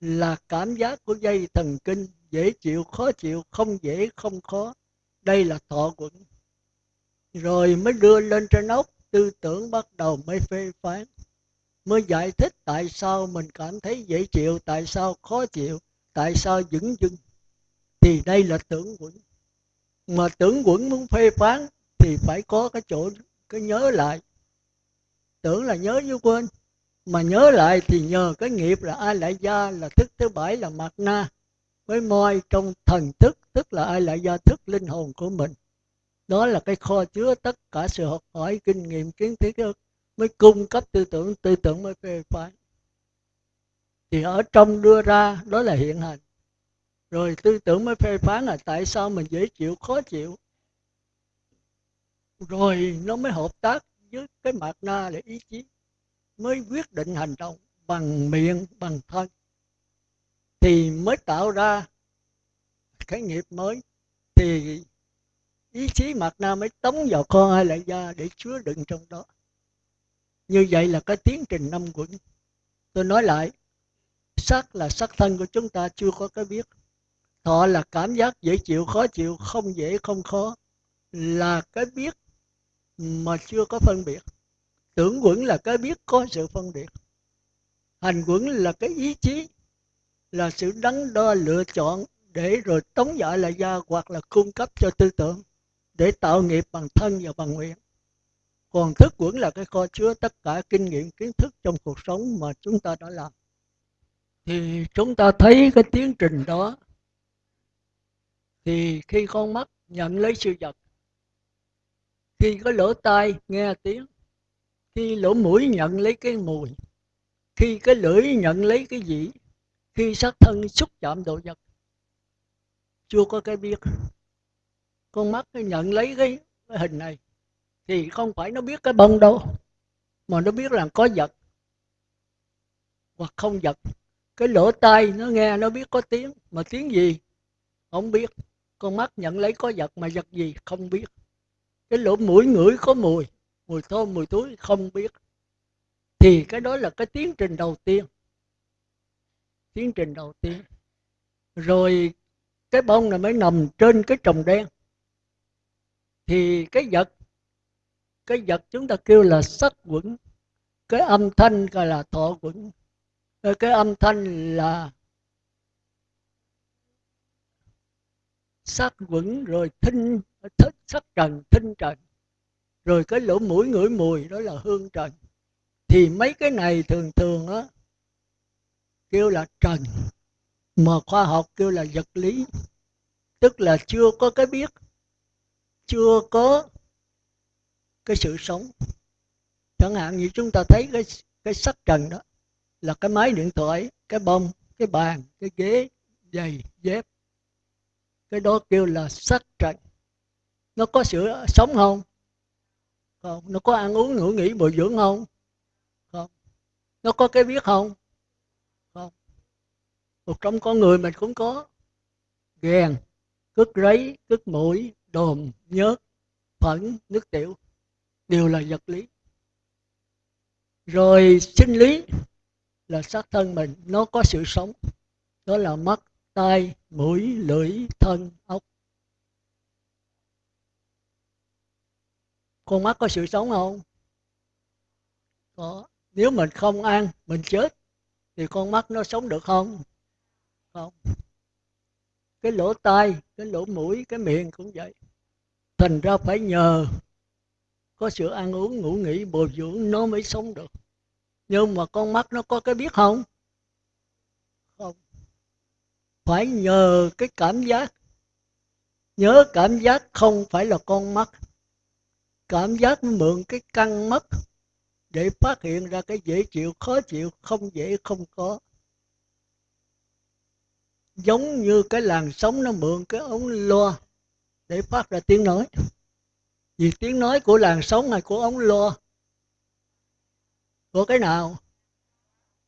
là cảm giác của dây thần kinh, dễ chịu, khó chịu, không dễ, không khó. Đây là thọ quẩn. Rồi mới đưa lên trên ốc, tư tưởng bắt đầu mới phê phán, mới giải thích tại sao mình cảm thấy dễ chịu, tại sao khó chịu tại sao dững dưng? Thì đây là tưởng quẩn. Mà tưởng quẩn muốn phê phán thì phải có cái chỗ, cái nhớ lại. Tưởng là nhớ như quên, mà nhớ lại thì nhờ cái nghiệp là ai lại gia là thức thứ bảy là mặt na với moi trong thần thức, tức là ai lại gia thức linh hồn của mình. Đó là cái kho chứa tất cả sự học hỏi, kinh nghiệm, kiến thức, mới cung cấp tư tưởng tư tưởng mới phê phán thì ở trong đưa ra, đó là hiện hành rồi tư tưởng mới phê phán là tại sao mình dễ chịu, khó chịu. Rồi nó mới hợp tác với cái mạt na để ý chí, mới quyết định hành động bằng miệng, bằng thân. Thì mới tạo ra cái nghiệp mới. Thì ý chí mạt na mới tống vào con ai lại ra để chứa đựng trong đó. Như vậy là cái tiến trình năm quẩn. Tôi nói lại sắc là sắc thân của chúng ta chưa có cái biết. Thọ là cảm giác dễ chịu, khó chịu, không dễ, không khó là cái biết mà chưa có phân biệt. Tưởng quẩn là cái biết có sự phân biệt. Hành quẩn là cái ý chí, là sự đắn đo, lựa chọn để rồi tống dại lại ra hoặc là cung cấp cho tư tưởng để tạo nghiệp bằng thân và bằng nguyện. Còn thức quẩn là cái kho chứa tất cả kinh nghiệm, kiến thức trong cuộc sống mà chúng ta đã làm thì chúng ta thấy cái tiến trình đó. Thì khi con mắt nhận lấy sự vật khi có lỗ tai nghe tiếng khi lỗ mũi nhận lấy cái mùi khi cái lưỡi nhận lấy cái gì khi sát thân xúc chạm đồ vật chưa có cái biết. Con mắt nhận lấy cái, cái hình này thì không phải nó biết cái bông đâu mà nó biết là có vật hoặc không vật cái lỗ tai nó nghe, nó biết có tiếng. Mà tiếng gì? Không biết. Con mắt nhận lấy có vật mà vật gì? Không biết. Cái lỗ mũi ngửi có mùi. Mùi thơm mùi túi không biết. Thì cái đó là cái tiến trình đầu tiên. Tiến trình đầu tiên. Rồi cái bông này mới nằm trên cái trồng đen. Thì cái vật cái vật chúng ta kêu là sắc quẩn. Cái âm thanh gọi là thọ quẩn cái âm thanh là sắc quẩn rồi thinh thích sắc trần, thinh trần. Rồi cái lỗ mũi ngửi mùi, đó là hương trần. Thì mấy cái này thường thường á, kêu là trần. Mà khoa học kêu là vật lý. Tức là chưa có cái biết, chưa có cái sự sống. Chẳng hạn như chúng ta thấy cái cái sắc trần đó là cái máy điện thoại, cái bông, cái bàn, cái ghế, giày, dép. Cái đó kêu là sắc trần nó có sự sống không? Không. Nó có ăn uống ngủ nghỉ bồi dưỡng không? Không. Nó có cái biết không? Không. Một trong con người mình cũng có. Ghen cứt rấy cứt mũi, đồm, nhớt, phẫn, nước tiểu. Đều là vật lý. Rồi sinh lý là xác thân mình. Nó có sự sống. Đó là mắt, tai, mũi, lưỡi, thân ốc con mắt có sự sống không? Có. Nếu mình không ăn mình chết, thì con mắt nó sống được không? Không. Cái lỗ tai, cái lỗ mũi, cái miệng cũng vậy. Thành ra phải nhờ có sự ăn uống, ngủ nghỉ, bồi dưỡng nó mới sống được nhưng mà con mắt nó có cái biết không? Không. Phải nhờ cái cảm giác. Nhớ cảm giác không phải là con mắt. Cảm giác mượn cái căng mắt để phát hiện ra cái dễ chịu, khó chịu, không dễ, không có. Giống như cái làn sóng nó mượn cái ống loa để phát ra tiếng nói. Vì tiếng nói của làn sóng hay của ống loa của cái nào?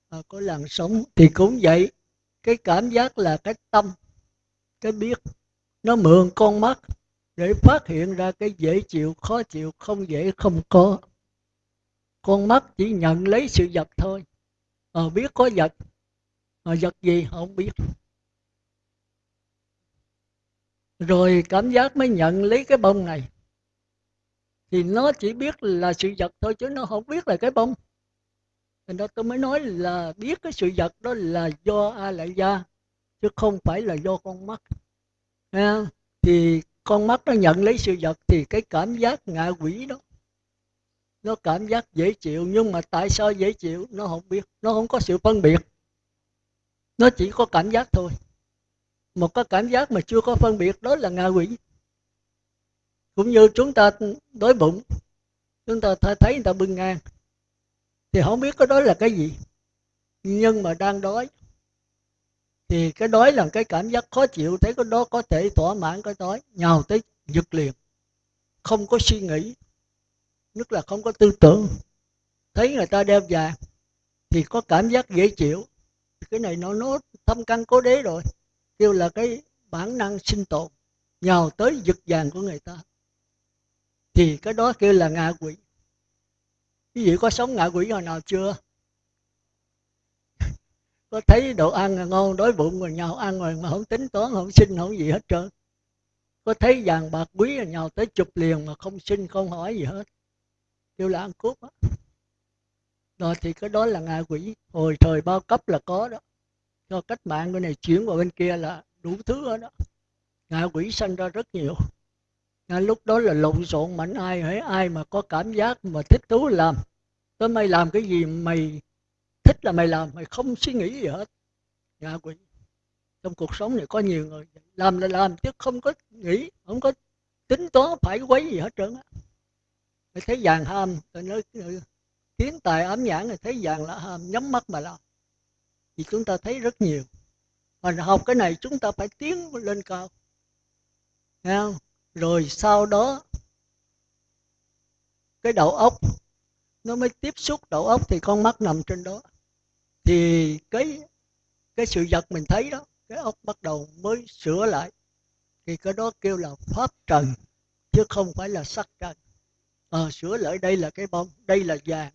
À, của làn sóng thì cũng vậy. Cái cảm giác là cái tâm cái biết nó mượn con mắt để phát hiện ra cái dễ chịu khó chịu không dễ không có. Con mắt chỉ nhận lấy sự vật thôi. Ờ biết có vật mà vật gì không biết. Rồi cảm giác mới nhận lấy cái bông này. Thì nó chỉ biết là sự vật thôi chứ nó không biết là cái bông thành đó tôi mới nói là biết cái sự vật đó là do a lại gia chứ không phải là do con mắt. À, thì con mắt nó nhận lấy sự vật thì cái cảm giác ngạ quỷ đó nó cảm giác dễ chịu nhưng mà tại sao dễ chịu nó không biết nó không có sự phân biệt. Nó chỉ có cảm giác thôi. Một cái cảm giác mà chưa có phân biệt đó là ngạ quỷ. Cũng như chúng ta đói bụng chúng ta thấy người ta bưng ngang thì không biết cái đó là cái gì. Nhưng mà đang đói. Thì cái đói là cái cảm giác khó chịu, thấy cái đó có thể thỏa mãn cái đói, nhào tới giật liền. Không có suy nghĩ, nhất là không có tư tưởng. Thấy người ta đeo vàng thì có cảm giác dễ chịu. Cái này nó nó thâm căn cố đế rồi. Kêu là cái bản năng sinh tồn, nhào tới giật vàng của người ta. Thì cái đó kêu là ngạ quỷ quý vị có sống ngạ quỷ hồi nào chưa? Có thấy đồ ăn ngon, đói bụng rồi nhào ăn rồi mà không tính toán, không xin, không gì hết trơn. Có thấy vàng bạc quý rồi nhào tới chụp liền mà không xin, không hỏi gì hết. Kêu là ăn cướp á. Đó thì cái đó là ngạ quỷ. Hồi thời bao cấp là có đó. Cho cách mạng cái này chuyển vào bên kia là đủ thứ hết đó. Ngạ quỷ sanh ra rất nhiều lúc đó là lộn xộn mạnh, ai hãy ai mà có cảm giác mà thích thú làm. Tới mày làm cái gì mày thích là mày làm, mày không suy nghĩ gì hết. Ngạ quỷ. Trong cuộc sống này có nhiều người làm là làm chứ không có nghĩ, không có tính toán phải quấy gì hết trơn á. Mày thấy vàng ham tôi nói ừ, kiến tài ám nhãn này thấy vàng là ham, nhắm mắt mà làm. Thì chúng ta thấy rất nhiều. Mà học cái này chúng ta phải tiến lên cao. Nghe không? Rồi sau đó cái đầu óc nó mới tiếp xúc đầu óc thì con mắt nằm trên đó. Thì cái cái sự vật mình thấy đó cái óc bắt đầu mới sửa lại. Thì cái đó kêu là pháp trần chứ không phải là sắc trần. À, sửa lại đây là cái bông đây là vàng.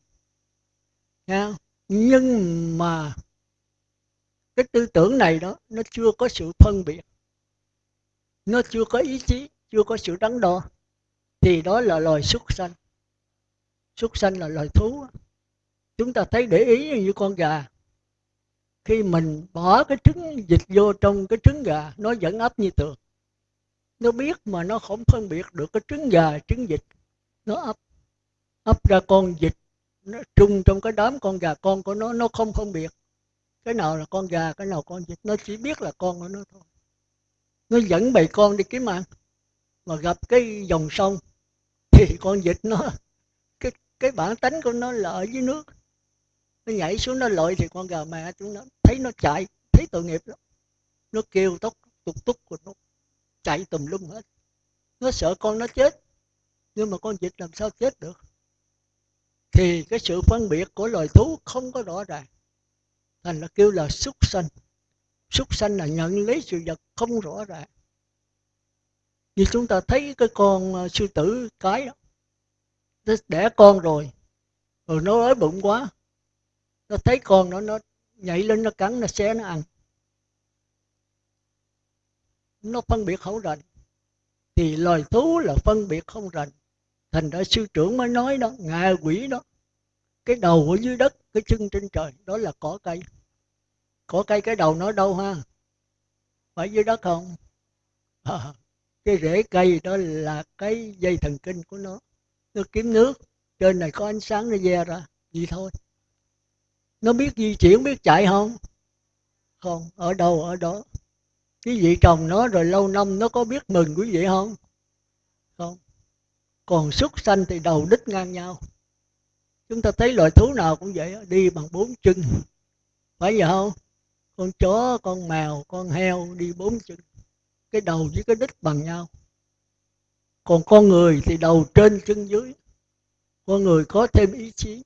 Nha. Nhưng mà cái tư tưởng này đó nó chưa có sự phân biệt. Nó chưa có ý chí chưa có sự đắn đo, thì đó là loài súc sanh. Súc sanh là loài thú. Chúng ta thấy để ý như con gà. Khi mình bỏ cái trứng dịch vô trong cái trứng gà, nó vẫn ấp như thường nó biết mà nó không phân biệt được cái trứng gà, trứng vịt, nó ấp. Ấp ra con vịt, nó trung trong cái đám con gà con của nó nó không phân biệt. Cái nào là con gà, cái nào con vịt, nó chỉ biết là con của nó thôi. Nó dẫn bầy con đi kiếm ăn mà gặp cái dòng sông, thì con vịt nó, cái cái bản tính của nó là ở dưới nước. Nó nhảy xuống nó lội thì con gà mẹ chúng nó thấy nó chạy, thấy tội nghiệp lắm. Nó kêu tóc tục túc của nó chạy tùm lum hết. Nó sợ con nó chết, nhưng mà con vịt làm sao chết được? Thì cái sự phân biệt của loài thú không có rõ ràng. Thành là kêu là súc sanh. Súc sanh là nhận lấy sự vật không rõ ràng như chúng ta thấy cái con ờ, sư tử cái đó nó đẻ con rồi rồi nó đói bụng quá. Nó thấy con nó nó nhảy lên nó cắn nó xé nó ăn. Nó phân biệt không rành. Thì loài thú là phân biệt không rành. Thành ra sư trưởng mới nói đó ngạ quỷ đó cái đầu ở dưới đất cái chân trên trời đó là cỏ cây. Cỏ cây cái đầu nó đâu ha? Phải dưới đất không? À, cái rễ cây đó là cái dây thần kinh của nó. Nó kiếm nước, trên này có ánh sáng nó ve ra, vậy thôi. Nó biết di chuyển, biết chạy không? Không, ở đâu, ở đó. Cái vị trồng nó rồi lâu năm nó có biết mừng quý vị không? Không. Còn xuất sanh thì đầu đích ngang nhau. Chúng ta thấy loài thú nào cũng vậy đi bằng bốn chân. Phải vậy không? Con chó, con mèo, con heo đi bốn chân cái đầu với cái đích bằng nhau. Còn con người thì đầu trên chân dưới. Con người có thêm ý chí.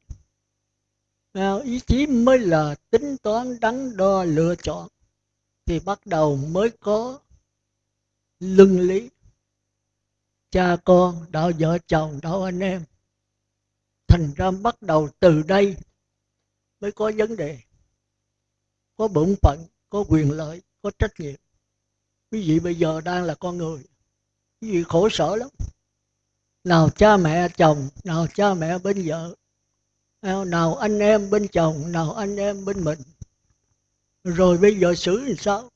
Ý chí mới là tính toán, đắn đo, lựa chọn. Thì bắt đầu mới có lưng lý. Cha con, đạo vợ chồng, đạo anh em. Thành ra bắt đầu từ đây mới có vấn đề. Có bổn phận, có quyền lợi, có trách nhiệm quý vị bây giờ đang là con người. Quý vị khổ sở lắm. Nào cha mẹ chồng, nào cha mẹ bên vợ, nào anh em bên chồng, nào anh em bên mình. Rồi bây giờ xử làm sao?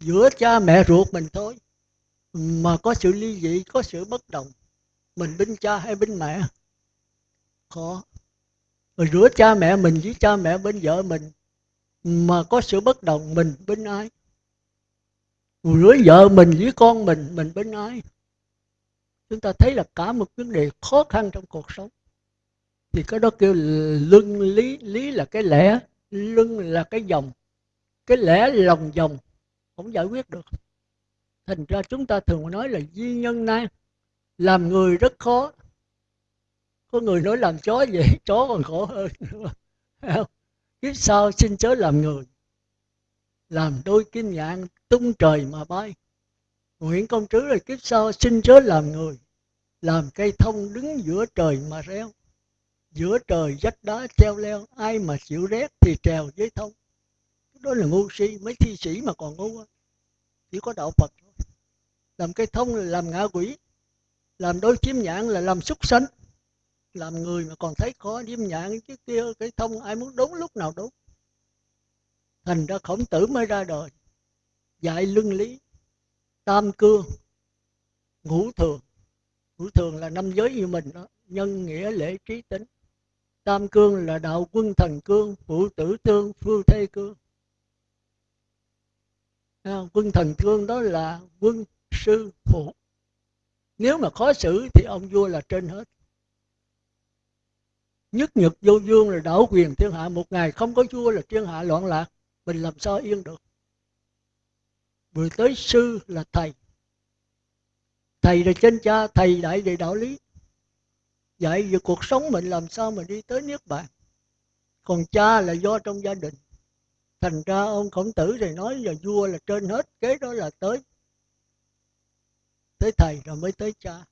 Giữa cha mẹ ruột mình thôi. Mà có sự ly dị, có sự bất đồng. Mình bên cha hay bên mẹ? Khó. Rồi giữa cha mẹ mình với cha mẹ bên vợ mình, mà có sự bất đồng, mình bên ai? Với vợ mình với con mình mình bên ai? Chúng ta thấy là cả một vấn đề khó khăn trong cuộc sống. Thì cái đó kêu luân lý lý là cái lẽ luân là cái dòng. Cái lẽ lòng dòng, không giải quyết được. Thành ra chúng ta thường nói là duy nhân nan làm người rất khó. Có người nói làm chó vậy, chó còn khổ hơn. Kiếp sau xin chớ làm người làm đôi kim nhạn tung trời mà bay. Nguyện công trứ là kiếp sau xin chớ làm người, làm cây thông đứng giữa trời mà reo. Giữa trời vách đá treo leo, ai mà chịu rét thì trèo với thông. Đó là ngu si, mấy thi sĩ mà còn ngu chỉ có đạo phật thôi. Làm cây thông là làm ngạ quỷ, làm đôi chim nhạn là làm súc sanh. Làm người mà còn thấy khó chim nhạn chứ kia cây thông ai muốn đúng lúc nào đúng thành ra khổng tử mới ra đời. Dạy luân lý tam cương ngũ thường. Ngũ thường là năm giới như mình đó nhân nghĩa lễ trí tính. Tam cương là đạo quân thần cương phụ tử tương phu thê cương. À, quân thần cương đó là quân sư phụ. Nếu mà khó xử thì ông vua là trên hết. Nhất nhật vô dương là đảo quyền thiên hạ. Một ngày không có vua là thiên hạ loạn lạc mình làm sao yên được? Vừa tới sư là thầy. Thầy là trên cha, thầy đại về đạo lý. Dạy về cuộc sống mình làm sao mà đi tới niết bàn? Còn cha là do trong gia đình. Thành ra ông khổng tử thì nói là vua là trên hết, kế đó là tới. Tới thầy rồi mới tới cha.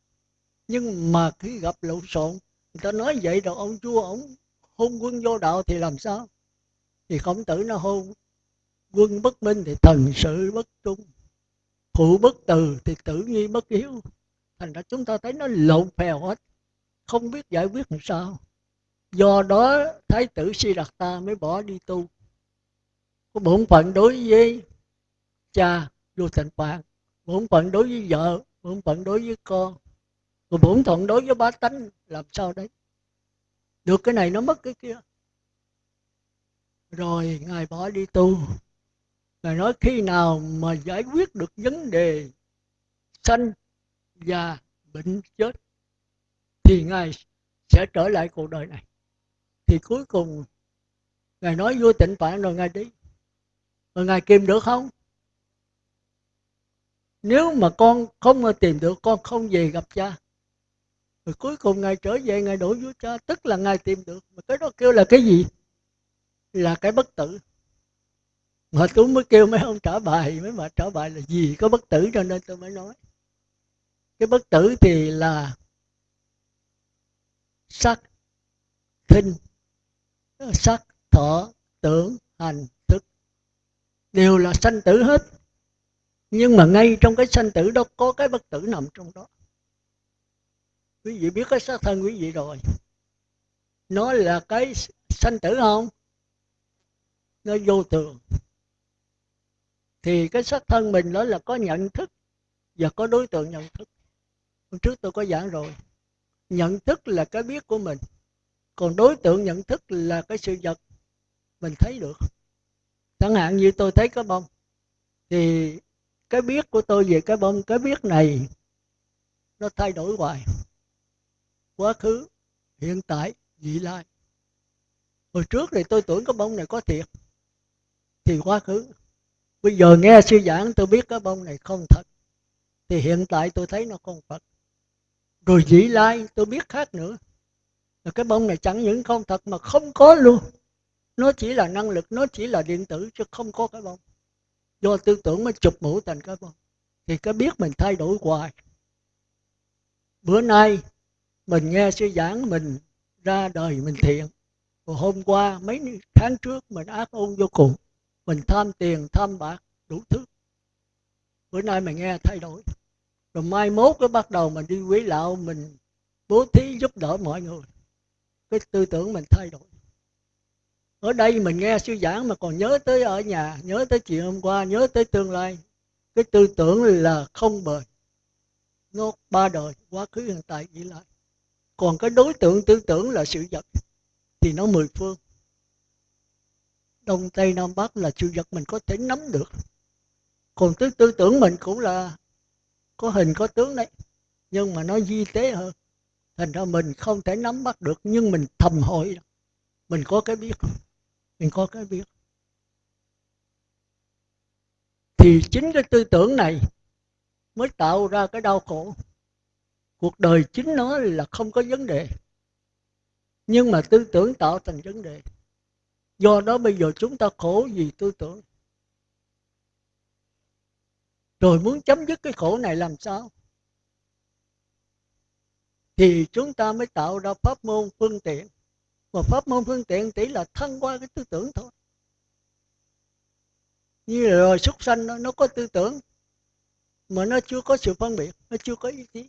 Nhưng mà khi gặp lộn xộn, người ta nói vậy rồi ông vua, ông hôn quân vô đạo thì làm sao? Thì khổng tử nó hôn quân bất minh thì thần sự bất trung. Phụ bất từ thì tử nhi bất hiếu. Thành ra chúng ta thấy nó lộn phèo hết. Không biết giải quyết làm sao. Do đó, thái tử si đạt ta mới bỏ đi tu. Có bổn phận đối với cha vô thành phạt bổn phận đối với vợ, bổn phận đối với con, rồi bổn phận đối với bá tánh, làm sao đấy? Được cái này nó mất cái kia. Rồi, ngài bỏ đi tu ngài nói khi nào mà giải quyết được vấn đề sanh và bệnh chết, thì ngài sẽ trở lại cuộc đời này. Thì cuối cùng, ngài nói vô tịnh phạn rồi ngài đi. Rồi ngài kìm được không? Nếu mà con không tìm được, con không về gặp cha. Rồi cuối cùng ngài trở về, ngài đổ vua cha. Tức là ngài tìm được. Mà cái đó kêu là cái gì? Là cái bất tử mà tôi mới kêu mấy ông trả bài, mấy bà trả bài là gì? Có bất tử cho nên tôi mới nói. Cái bất tử thì là sắc thinh, sắc thọ, tưởng, hành, thức. Đều là sanh tử hết. Nhưng mà ngay trong cái sanh tử đó có cái bất tử nằm trong đó. Quý vị biết cái xác thân quý vị rồi. Nó là cái sanh tử không? Nó vô thường thì cái xác thân mình đó là có nhận thức và có đối tượng nhận thức. Hôm trước tôi có giảng rồi. Nhận thức là cái biết của mình. Còn đối tượng nhận thức là cái sự vật mình thấy được. Chẳng hạn như tôi thấy cái bông. Thì cái biết của tôi về cái bông, cái biết này nó thay đổi hoài. Quá khứ, hiện tại, vị lai. Hồi trước thì tôi tưởng cái bông này có thiệt. Thì quá khứ bây giờ nghe sư giảng, tôi biết cái bông này không thật. Thì hiện tại tôi thấy nó không thật. Rồi dĩ lai, tôi biết khác nữa. Là cái bông này chẳng những không thật mà không có luôn. Nó chỉ là năng lực, nó chỉ là điện tử, chứ không có cái bông. Do tư tưởng mới chụp mũ thành cái bông. Thì cái biết mình thay đổi hoài. Bữa nay, mình nghe sư giảng, mình ra đời, mình thiện. Hôm qua, mấy tháng trước, mình ác ôn vô cùng mình tham tiền, tham bạc, đủ thứ. Bữa nay mình nghe thay đổi. Rồi mai mốt cái bắt đầu mình đi quý lão, mình bố thí giúp đỡ mọi người. Cái tư tưởng mình thay đổi. Ở đây mình nghe sư giảng mà còn nhớ tới ở nhà, nhớ tới chuyện hôm qua, nhớ tới tương lai. Cái tư tưởng là không bền. Nó ba đời, quá khứ, hiện tại vị lại. Còn cái đối tượng tư tưởng là sự vật, thì nó mười phương đông tây nam bắc là sự vật mình có thể nắm được. Còn tư tư tưởng mình cũng là có hình, có tướng đấy. Nhưng mà nó di tế hơn. Thành ra mình không thể nắm bắt được, nhưng mình thầm hội mình có cái biết. Mình có cái biết. Thì chính cái tư tưởng này mới tạo ra cái đau khổ. Cuộc đời chính nó là không có vấn đề. Nhưng mà tư tưởng tạo thành vấn đề do đó bây giờ chúng ta khổ vì tư tưởng. Rồi muốn chấm dứt cái khổ này làm sao? Thì chúng ta mới tạo ra pháp môn phương tiện. Và pháp môn phương tiện chỉ là thăng qua cái tư tưởng thôi. Như là rồi súc sanh nó, nó có tư tưởng mà nó chưa có sự phân biệt nó chưa có ý chí.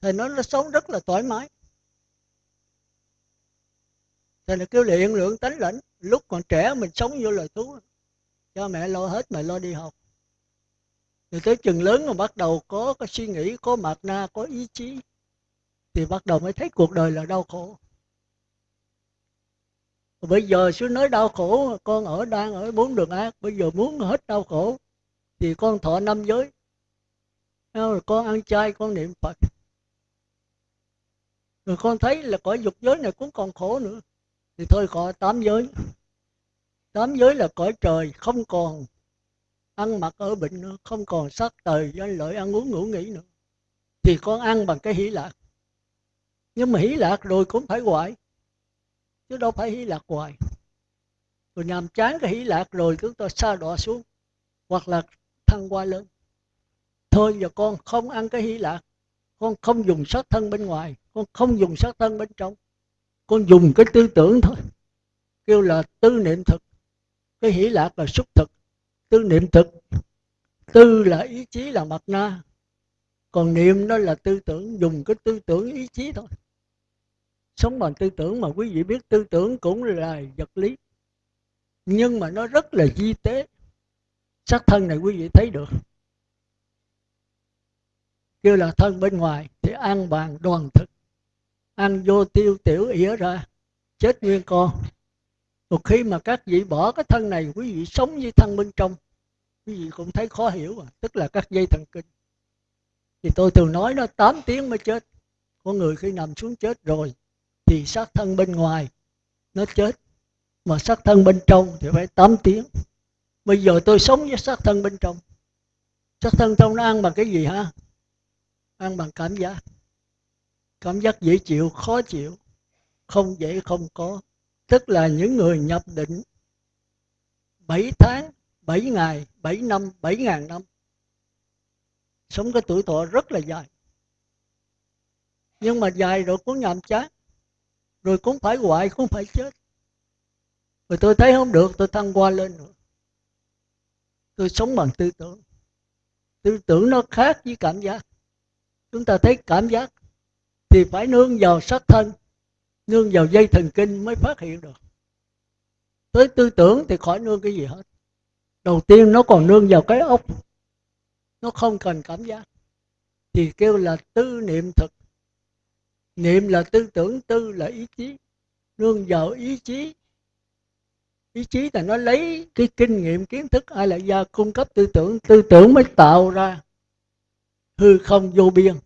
Thì nó nó sống rất là thoải mái thì là kêu luyện lượng tánh lãnh lúc còn trẻ mình sống vô lời thú. Cho mẹ lo hết, mẹ lo đi học. Rồi tới chừng lớn mà bắt đầu có cái suy nghĩ, có mạt na, có ý chí, thì bắt đầu mới thấy cuộc đời là đau khổ. Bây giờ sư nói đau khổ, con ở đang ở bốn đường ác, bây giờ muốn hết đau khổ, thì con thọ năm giới. Rồi con ăn chay, con niệm phật. Rồi con thấy là cõi dục giới này cũng còn khổ nữa thì thôi có tám giới. Tám giới là cõi trời không còn ăn mặc ở bệnh nữa, không còn sắc tời danh lợi ăn uống ngủ nghỉ nữa. Thì con ăn bằng cái hỷ lạc nhưng mà hỷ lạc rồi cũng phải hoại chứ đâu phải hỷ lạc hoài. Rồi nhàm chán cái hỷ lạc rồi chúng ta xa đọa xuống, hoặc là thăng qua lên thôi giờ con không ăn cái hỷ lạc con không dùng sát thân bên ngoài, con không dùng sát thân bên trong con dùng cái tư tưởng thôi. Kêu là tư niệm thực. Cái hỷ lạc là xúc thực. Tư niệm thực. Tư là ý chí là mặt na. Còn niệm đó là tư tưởng. Dùng cái tư tưởng ý chí thôi. Sống bằng tư tưởng mà quý vị biết, tư tưởng cũng là vật lý. Nhưng mà nó rất là di tế. Sắc thân này quý vị thấy được. Kêu là thân bên ngoài thì an bàn đoàn thực ăn vô tiêu tiểu ỉa ra, chết nguyên con. Một khi mà các vị bỏ cái thân này, quý vị sống với thân bên trong, quý vị cũng thấy khó hiểu à. tức là các dây thần kinh. Thì tôi thường nói nó 8 tiếng mới chết. Có người khi nằm xuống chết rồi, thì xác thân bên ngoài, nó chết. Mà xác thân bên trong thì phải 8 tiếng. Bây giờ tôi sống với xác thân bên trong. Xác thân trong nó ăn bằng cái gì ha ăn bằng cảm giác cảm giác dễ chịu, khó chịu, không dễ không có. Tức là những người nhập định 7 tháng 7 ngày 7 năm 7 ngàn năm, sống cái tuổi thọ rất là dài. Nhưng mà dài rồi cũng nhàm chán, rồi cũng phải hoại cũng phải chết. Rồi tôi thấy không được, tôi thăng qua lên nữa. Tôi sống bằng tư tưởng. Tư tưởng nó khác với cảm giác. Chúng ta thấy cảm giác thì phải nương vào sắc thân, nương vào dây thần kinh mới phát hiện được. Tới tư tưởng thì khỏi nương cái gì hết. Đầu tiên nó còn nương vào cái ốc nó không cần cảm giác. Thì kêu là tư niệm thực. Niệm là tư tưởng, tư là ý chí. Nương vào ý chí. Ý chí là nó lấy cái kinh nghiệm, kiến thức ai là gia cung cấp tư tưởng tư tưởng mới tạo ra hư không vô biên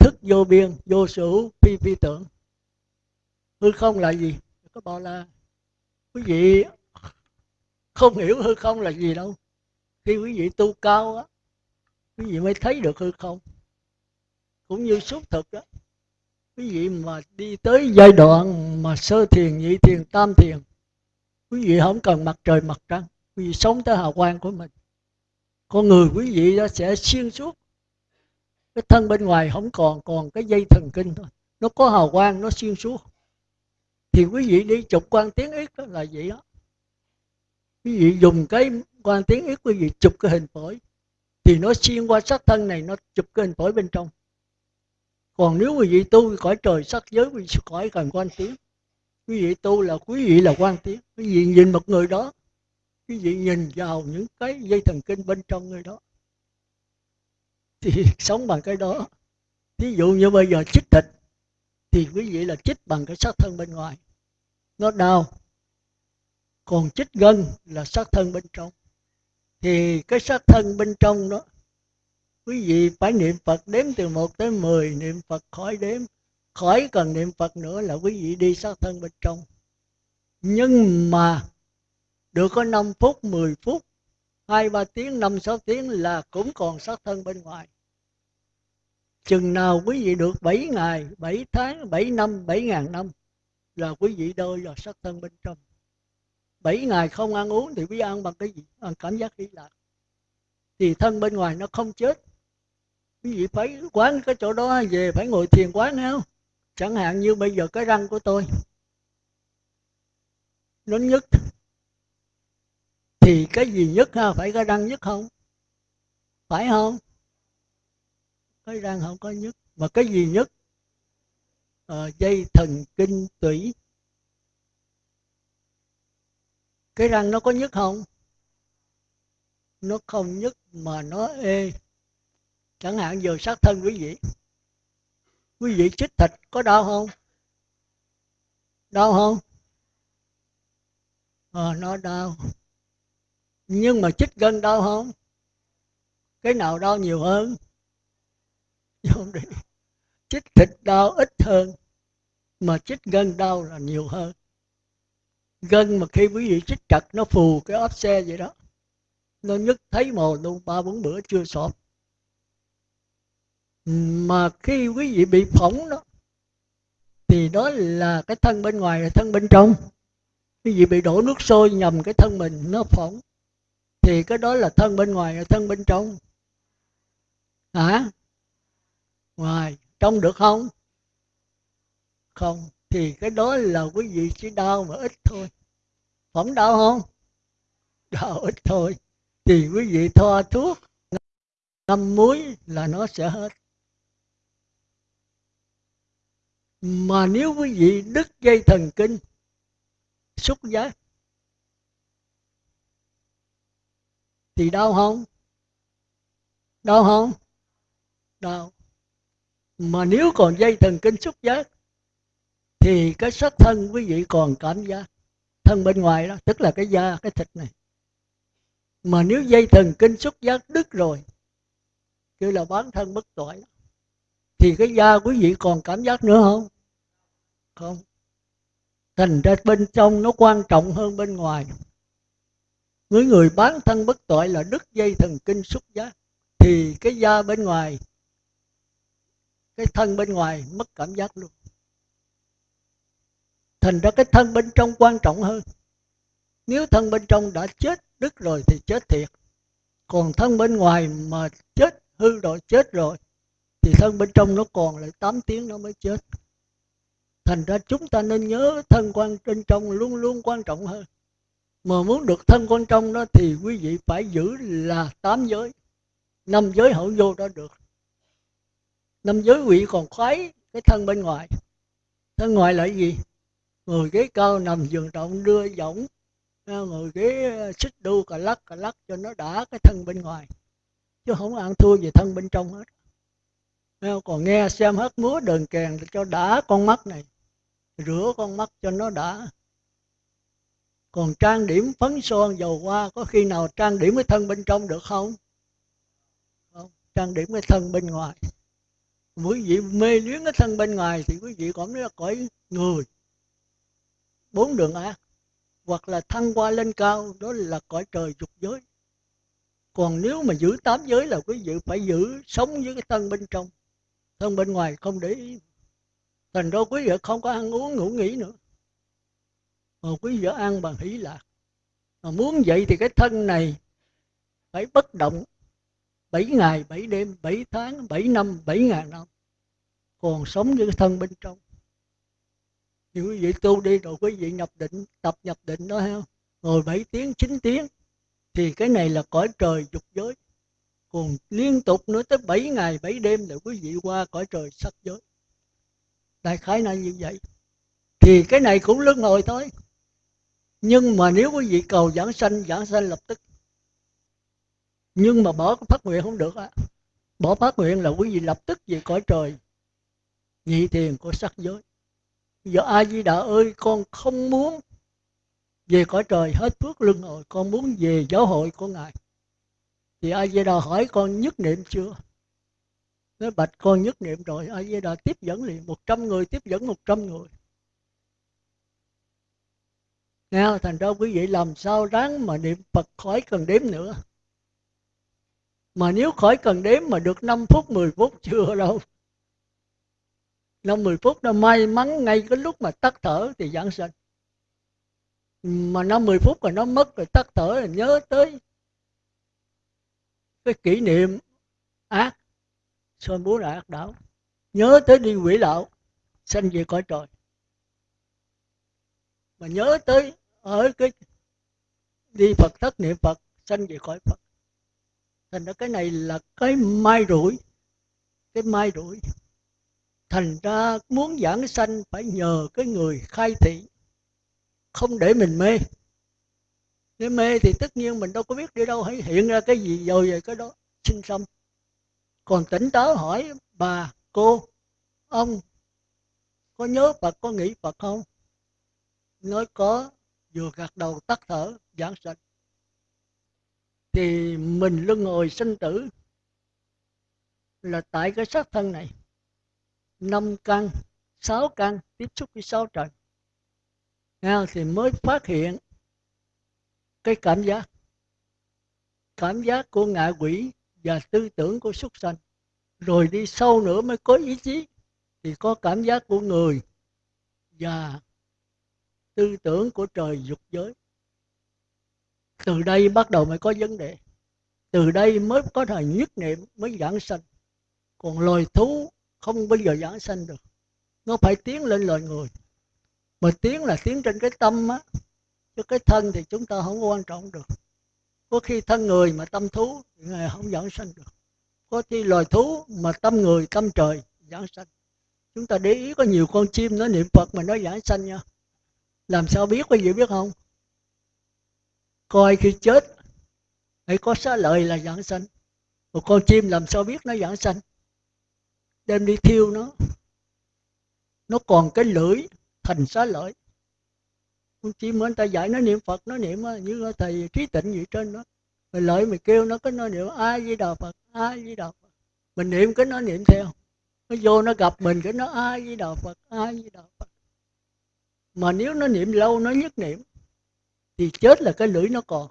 thức vô biên, vô sử phi phi tưởng. Hư không là gì? Có bảo là quý vị không hiểu hư không là gì đâu. Khi quý vị tu cao á, quý vị mới thấy được hư không. Cũng như xúc thực đó quý vị mà đi tới giai đoạn mà sơ thiền, nhị thiền, tam thiền, quý vị không cần mặt trời, mặt trăng. Quý vị sống tới hào quang của mình. Con người quý vị đó sẽ xuyên suốt cái thân bên ngoài không còn còn cái dây thần kinh thôi. Nó có hào quang, nó xuyên suốt. Thì quý vị đi chụp quan tiếng ít đó là vậy đó. Quý vị dùng cái quan tiếng ít quý vị chụp cái hình phổi. Thì nó xuyên qua sắc thân này, nó chụp cái hình phổi bên trong. Còn nếu quý vị tu cõi trời, sắc giới, quý vị cõi cần quan tiếng, quý vị tu là, quý vị là quan tiếng. Quý vị nhìn một người đó, quý vị nhìn vào những cái dây thần kinh bên trong người đó thì sống bằng cái đó. Thí dụ như bây giờ chích thịt, thì quý vị là chích bằng cái sát thân bên ngoài. Nó đau, còn chích gân là sát thân bên trong. Thì cái sát thân bên trong đó, quý vị phải niệm Phật đếm từ 1 tới 10 niệm Phật khỏi đếm, khỏi cần niệm Phật nữa là quý vị đi sát thân bên trong. Nhưng mà, được có 5 phút 10 phút 2 3 tiếng 5 6 tiếng là cũng còn sát thân bên ngoài. Chừng nào quý vị được 7 ngày 7 tháng 7 năm 7 ngàn năm là quý vị đôi vào sát thân bên trong. 7 ngày không ăn uống thì quý vị ăn bằng cái gì? Ăn cảm giác hỷ lạc thì thân bên ngoài nó không chết. Quý vị phải quán cái chỗ đó, về phải ngồi thiền quán không? Chẳng hạn như bây giờ cái răng của tôi, nó nhức thì cái gì nhất ha? Phải cái răng nhất không? Phải không? Cái răng không có nhất. Mà cái gì nhất? À, dây thần kinh tủy. Cái răng nó có nhất không? Nó không nhất mà nó ê. Chẳng hạn giờ sát thân quý vị. Quý vị chích thịt có đau không? Đau không? À, nó đau nhưng mà chích gân đau không? Cái nào đau nhiều hơn? Không đi chích thịt đau ít hơn, mà chích gân đau là nhiều hơn. Gân mà khi quý vị chích chặt, nó phù cái ốp xe vậy đó. Nó nhức thấy mồ luôn, ba bốn bữa chưa sọt mà khi quý vị bị phỏng đó, thì đó là cái thân bên ngoài là thân bên trong. Quý vị bị đổ nước sôi nhầm cái thân mình, nó phỏng thì cái đó là thân bên ngoài, là thân bên trong. Hả? Ngoài, trong được không? Không. Thì cái đó là quý vị chỉ đau mà ít thôi. Không đau không? Đau ít thôi. Thì quý vị thoa thuốc, ngâm muối là nó sẽ hết. Mà nếu quý vị đứt dây thần kinh, xúc giác thì đau không? Đau không? Đau. Mà nếu còn dây thần kinh xúc giác, thì cái sắc thân quý vị còn cảm giác thân bên ngoài đó, tức là cái da, cái thịt này. Mà nếu dây thần kinh xúc giác đứt rồi, kêu là bán thân bất tội thì cái da quý vị còn cảm giác nữa không? Không. Thành ra bên trong nó quan trọng hơn bên ngoài người người bán thân bất tội là đứt dây thần kinh xúc giác thì cái da bên ngoài, cái thân bên ngoài mất cảm giác luôn. Thành ra cái thân bên trong quan trọng hơn. Nếu thân bên trong đã chết, đứt rồi thì chết thiệt. Còn thân bên ngoài mà chết, hư rồi, chết rồi, thì thân bên trong nó còn lại 8 tiếng nó mới chết. Thành ra chúng ta nên nhớ thân quan bên trong luôn luôn quan trọng hơn mà muốn được thân con trong đó thì quý vị phải giữ là tám giới. Năm giới hậu vô đó được. Năm giới quỷ vị còn khoái, cái thân bên ngoài. Thân ngoài là gì? Ngồi ghế cao nằm giường rộng, đưa võng à, ngồi ghế à, xích đu cà lắc cà lắc cho nó đã cái thân bên ngoài. Chứ không ăn thua về thân bên trong hết. Còn nghe xem hết múa đờn kèn cho đã con mắt này, rửa con mắt cho nó đã còn trang điểm phấn son dầu hoa, có khi nào trang điểm cái thân bên trong được không? Không, trang điểm cái thân bên ngoài. Quý vị mê luyến cái thân bên ngoài thì quý vị còn nói là cõi người. Bốn đường ác. Hoặc là thăng qua lên cao, đó là cõi trời dục giới. Còn nếu mà giữ tám giới là quý vị phải giữ sống với cái thân bên trong. Thân bên ngoài không để ý. Thành ra quý vị không có ăn uống, ngủ nghỉ nữa mà quý vị ăn bằng hỷ lạc mà muốn vậy thì cái thân này phải bất động bảy ngày, bảy đêm, bảy tháng, bảy năm, bảy ngàn năm. Còn sống với cái thân bên trong. Thì quý vị tu đi rồi quý vị nhập định tập nhập định đó ha. Ngồi 7 tiếng 9 tiếng thì cái này là cõi trời dục giới. Còn liên tục nữa tới 7 ngày 7 đêm là quý vị qua cõi trời sắc giới. Đại khái là như vậy. Thì cái này cũng luân hồi thôi nhưng mà nếu quý vị cầu giảng sanh giảng sanh lập tức. Nhưng mà bỏ phát nguyện không được á. Bỏ phát nguyện là quý vị lập tức về cõi trời. Nhị thiền của sắc giới. Giờ a di đà ơi, con không muốn về cõi trời, hết phước luân hồi con muốn về giáo hội của ngài. Thì a di đà hỏi con nhất niệm chưa? Nói, bạch, con nhất niệm rồi. A di đà tiếp dẫn liền, một trăm người, tiếp dẫn một trăm người. Nghe, thành ra quý vị làm sao ráng mà niệm Phật khỏi cần đếm nữa. Mà nếu khỏi cần đếm mà được 5 phút, 10 phút chưa đâu. 5 10 phút nó may mắn ngay cái lúc mà tắt thở thì giảng sanh. Mà 5 10 phút rồi nó mất rồi tắt thở rồi nhớ tới cái kỷ niệm ác Soi bố là ác đảo nhớ tới đi quỷ đạo sanh về cõi trời mà nhớ tới ở cái đi Phật, thất niệm Phật, sanh về khỏi Phật. Thành ra cái này là cái mai rủi, cái mai rủi. Thành ra muốn giảng sanh phải nhờ cái người khai thị, không để mình mê. Nếu mê thì tất nhiên mình đâu có biết đi đâu, hãy hiện ra cái gì rồi về cái đó, sinh xong còn tỉnh táo hỏi bà, cô, ông, có nhớ Phật, có nghĩ Phật không? Nói có vừa gật đầu tắt thở giảng sạch. Thì mình luân hồi sinh tử là tại cái xác thân này. Năm căn sáu căn tiếp xúc với sáu trần Nghe, thì mới phát hiện cái cảm giác. Cảm giác của ngạ quỷ và tư tưởng của súc sanh. Rồi đi sâu nữa mới có ý chí. Thì có cảm giác của người và tư tưởng của trời dục giới. Từ đây bắt đầu mới có vấn đề. Từ đây mới có thời nhất niệm mới giảng sanh. Còn loài thú không bao giờ giảng sanh được. Nó phải tiến lên loài người. Mà tiến là tiến trên cái tâm á. Chứ cái thân thì chúng ta không quan trọng được. Có khi thân người mà tâm thú thì không giảng sanh được. Có khi loài thú mà tâm người, tâm trời giảng sanh. Chúng ta để ý có nhiều con chim nó niệm phật mà nó giảng sanh nha làm sao biết quý vị biết không? Coi khi chết, hãy có xá lợi là giảng sanh. Một con chim làm sao biết nó giảng sanh? Đem đi thiêu nó. Nó còn cái lưỡi thành xá lợi. Con chim người ta dạy nó niệm phật, nó niệm à, như thầy trí tịnh gì trên đó. Mình lợi mày kêu nó, cái nó niệm ai với đạo phật ai với đạo phật. Mình niệm cái nó niệm theo. Nó vô nó gặp mình, cái nó ai với đạo phật ai với đạo phật mà nếu nó niệm lâu nó nhất niệm thì chết là cái lưỡi nó còn.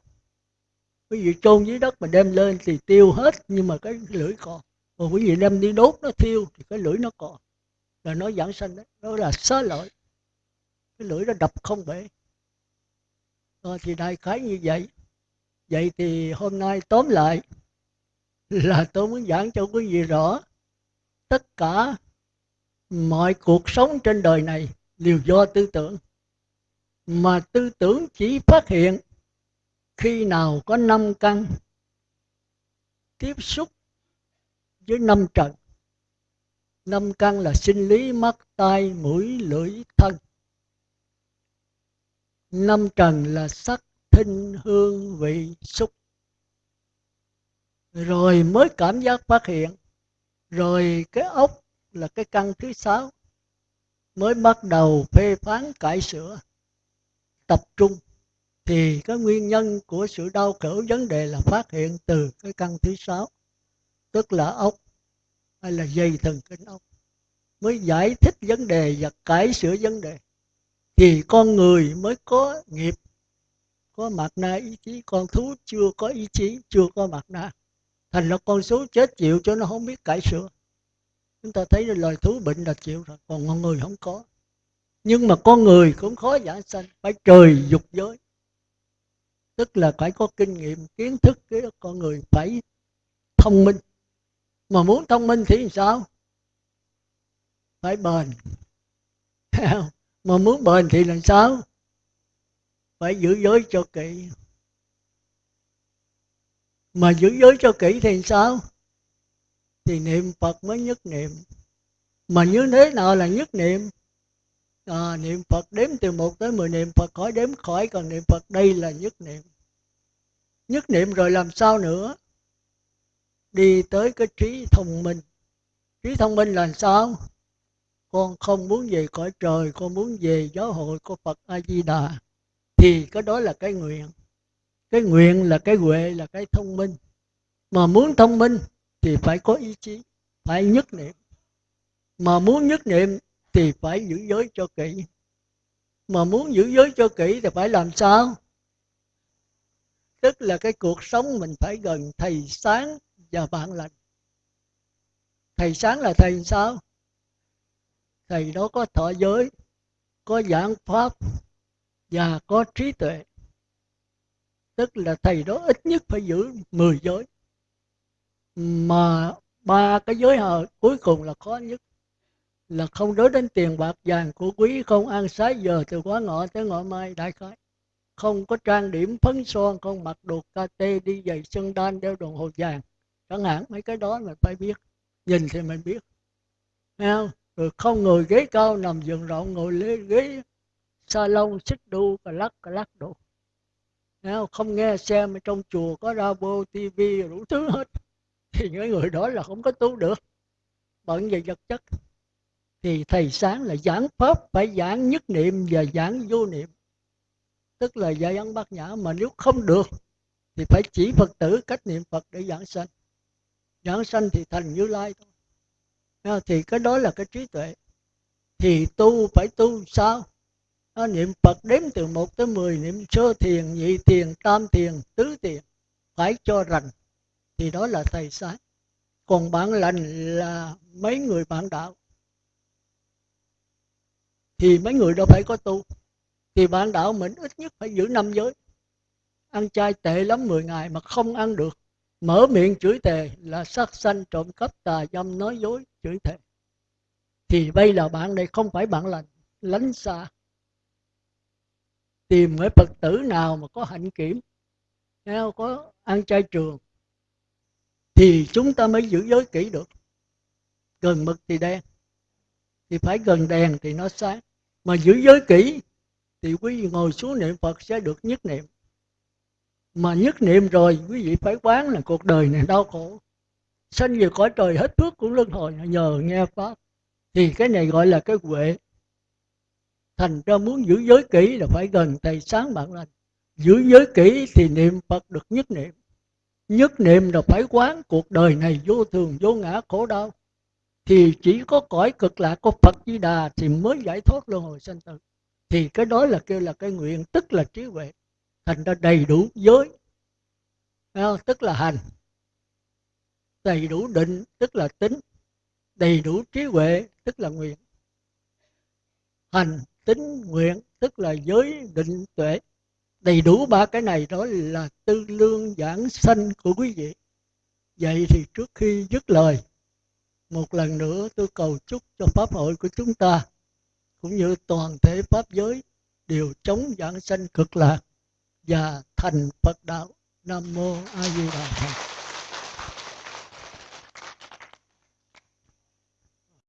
Quý vị chôn dưới đất mà đem lên thì tiêu hết nhưng mà cái lưỡi còn. Còn quý vị đem đi đốt nó thiêu thì cái lưỡi nó còn. Là nó giảng sanh đấy đó là xá lợi. Cái lưỡi nó đập không bể. À, thì đại khái như vậy. Vậy thì hôm nay tóm lại là tôi muốn giảng cho quý vị rõ tất cả mọi cuộc sống trên đời này đều do tư tưởng. Mà tư tưởng chỉ phát hiện khi nào có năm căn tiếp xúc với năm trần năm căn là sinh lý, mắt, tai, mũi, lưỡi, thân. Năm trần là sắc, thinh, hương, vị, xúc. Rồi mới cảm giác phát hiện. Rồi cái ốc là cái căn thứ sáu mới bắt đầu phê phán cải sửa, tập trung. Thì cái nguyên nhân của sự đau khổ, vấn đề là phát hiện từ cái căn thứ sáu, tức là ốc, hay là dây thần kinh ốc, mới giải thích vấn đề và cải sửa vấn đề. Thì con người mới có nghiệp, có mặt na ý chí, con thú chưa có ý chí, chưa có mặt na, thành là con số chết chịu cho nó không biết cải sửa chúng ta thấy là loài thú bệnh là chịu rồi, còn con người không có. Nhưng mà con người cũng khó giảng sanh, phải trời dục giới. Tức là phải có kinh nghiệm, kiến thức cái con người phải thông minh. Mà muốn thông minh thì sao? Phải bền. Mà muốn bền thì làm sao? Phải giữ giới cho kỹ. Mà giữ giới cho kỹ thì sao? Thì niệm phật mới nhất niệm. Mà như thế nào là nhất niệm? À, niệm phật đếm từ một tới mười niệm phật khỏi đếm khỏi còn niệm phật đây là nhất niệm. Nhất niệm rồi làm sao nữa? Đi tới cái trí thông minh. Trí thông minh là sao? Con không muốn về cõi trời con muốn về giáo hội của phật a di đà thì cái đó là cái nguyện. Cái nguyện là cái huệ là cái thông minh. Mà muốn thông minh thì phải có ý chí, phải nhất niệm. Mà muốn nhất niệm thì phải giữ giới cho kỹ. Mà muốn giữ giới cho kỹ thì phải làm sao? Tức là cái cuộc sống mình phải gần thầy sáng và bạn lành. Thầy sáng là thầy sao? Thầy đó có thọ giới, có giảng pháp và có trí tuệ. Tức là thầy đó ít nhất phải giữ 10 giới mà ba cái giới hờ cuối cùng là khó nhất. Là không đối đến tiền bạc vàng của quý không ăn sái giờ từ quá ngọ tới ngọ mai đại khái. Không có trang điểm phấn son, không mặc đồ kate đi giày chân đan đeo đồng hồ vàng. Chẳng hạn mấy cái đó mình phải biết. Nhìn thì mình biết. Thấy không? Rồi không ngồi ghế cao nằm giường rộng, ngồi lê ghế salon, xích đu, cà lắc cà lắc đồ. Thấy không? không nghe xem trong chùa có radio tv đủ thứ hết thì những người đó là không có tu được. Bận về vật chất. Thì thầy sáng là giảng pháp, phải giảng nhất niệm và giảng vô niệm. Tức là dạy ăn bát nhã mà nếu không được, thì phải chỉ phật tử cách niệm phật để giảng sanh. Giảng sanh thì thành như lai thôi. À, thì cái đó là cái trí tuệ. Thì tu phải tu sao? Nó niệm phật đếm từ 1 tới 10 niệm sơ thiền, nhị thiền, tam thiền, tứ thiền. Phải cho rành thì đó là thầy sáng còn bạn lành là mấy người bạn đạo. Thì mấy người đâu phải có tu. Thì bạn đạo mình ít nhất phải giữ năm giới. Ăn chay tệ lắm 10 ngày mà không ăn được. Mở miệng chửi thề là sát sanh trộm cắp tà dâm nói dối chửi thề. Thì bây là bạn này không phải bạn lành, lánh xa. Tìm cái phật tử nào mà có hạnh kiểm. Có ăn chay trường thì chúng ta mới giữ giới kỹ được. Gần mực thì đen, thì phải gần đèn thì nó sáng. Mà giữ giới kỹ thì quý vị ngồi xuống niệm phật sẽ được nhất niệm. Mà nhất niệm rồi, quý vị phải quán là cuộc đời này đau khổ. Sanh về cõi trời hết phước của luân hồi, nhờ nghe pháp. Thì cái này gọi là cái huệ. Thành ra muốn giữ giới kỹ là phải gần thầy sáng bạn lành. Giữ giới kỹ thì niệm phật được nhất niệm nhất niệm là phải quán cuộc đời này vô thường, vô ngã, khổ đau. Thì chỉ có cõi cực lạc của Phật Di Đà thì mới giải thoát luân hồi sanh tử. Thì cái đó là kêu là cái nguyện, tức là trí huệ. Thành ra đầy đủ giới à, tức là hành. Đầy đủ định, tức là tính. Đầy đủ trí huệ, tức là nguyện. Hành, tính, nguyện, tức là giới, định, tuệ đầy đủ ba cái này đó là tư lương giảng sanh của quý vị. Vậy thì trước khi dứt lời, một lần nữa tôi cầu chúc cho pháp hội của chúng ta, cũng như toàn thể pháp giới, đều chống giảng sanh cực lạc và thành Phật đạo. Nam mô A Di Đà Phật.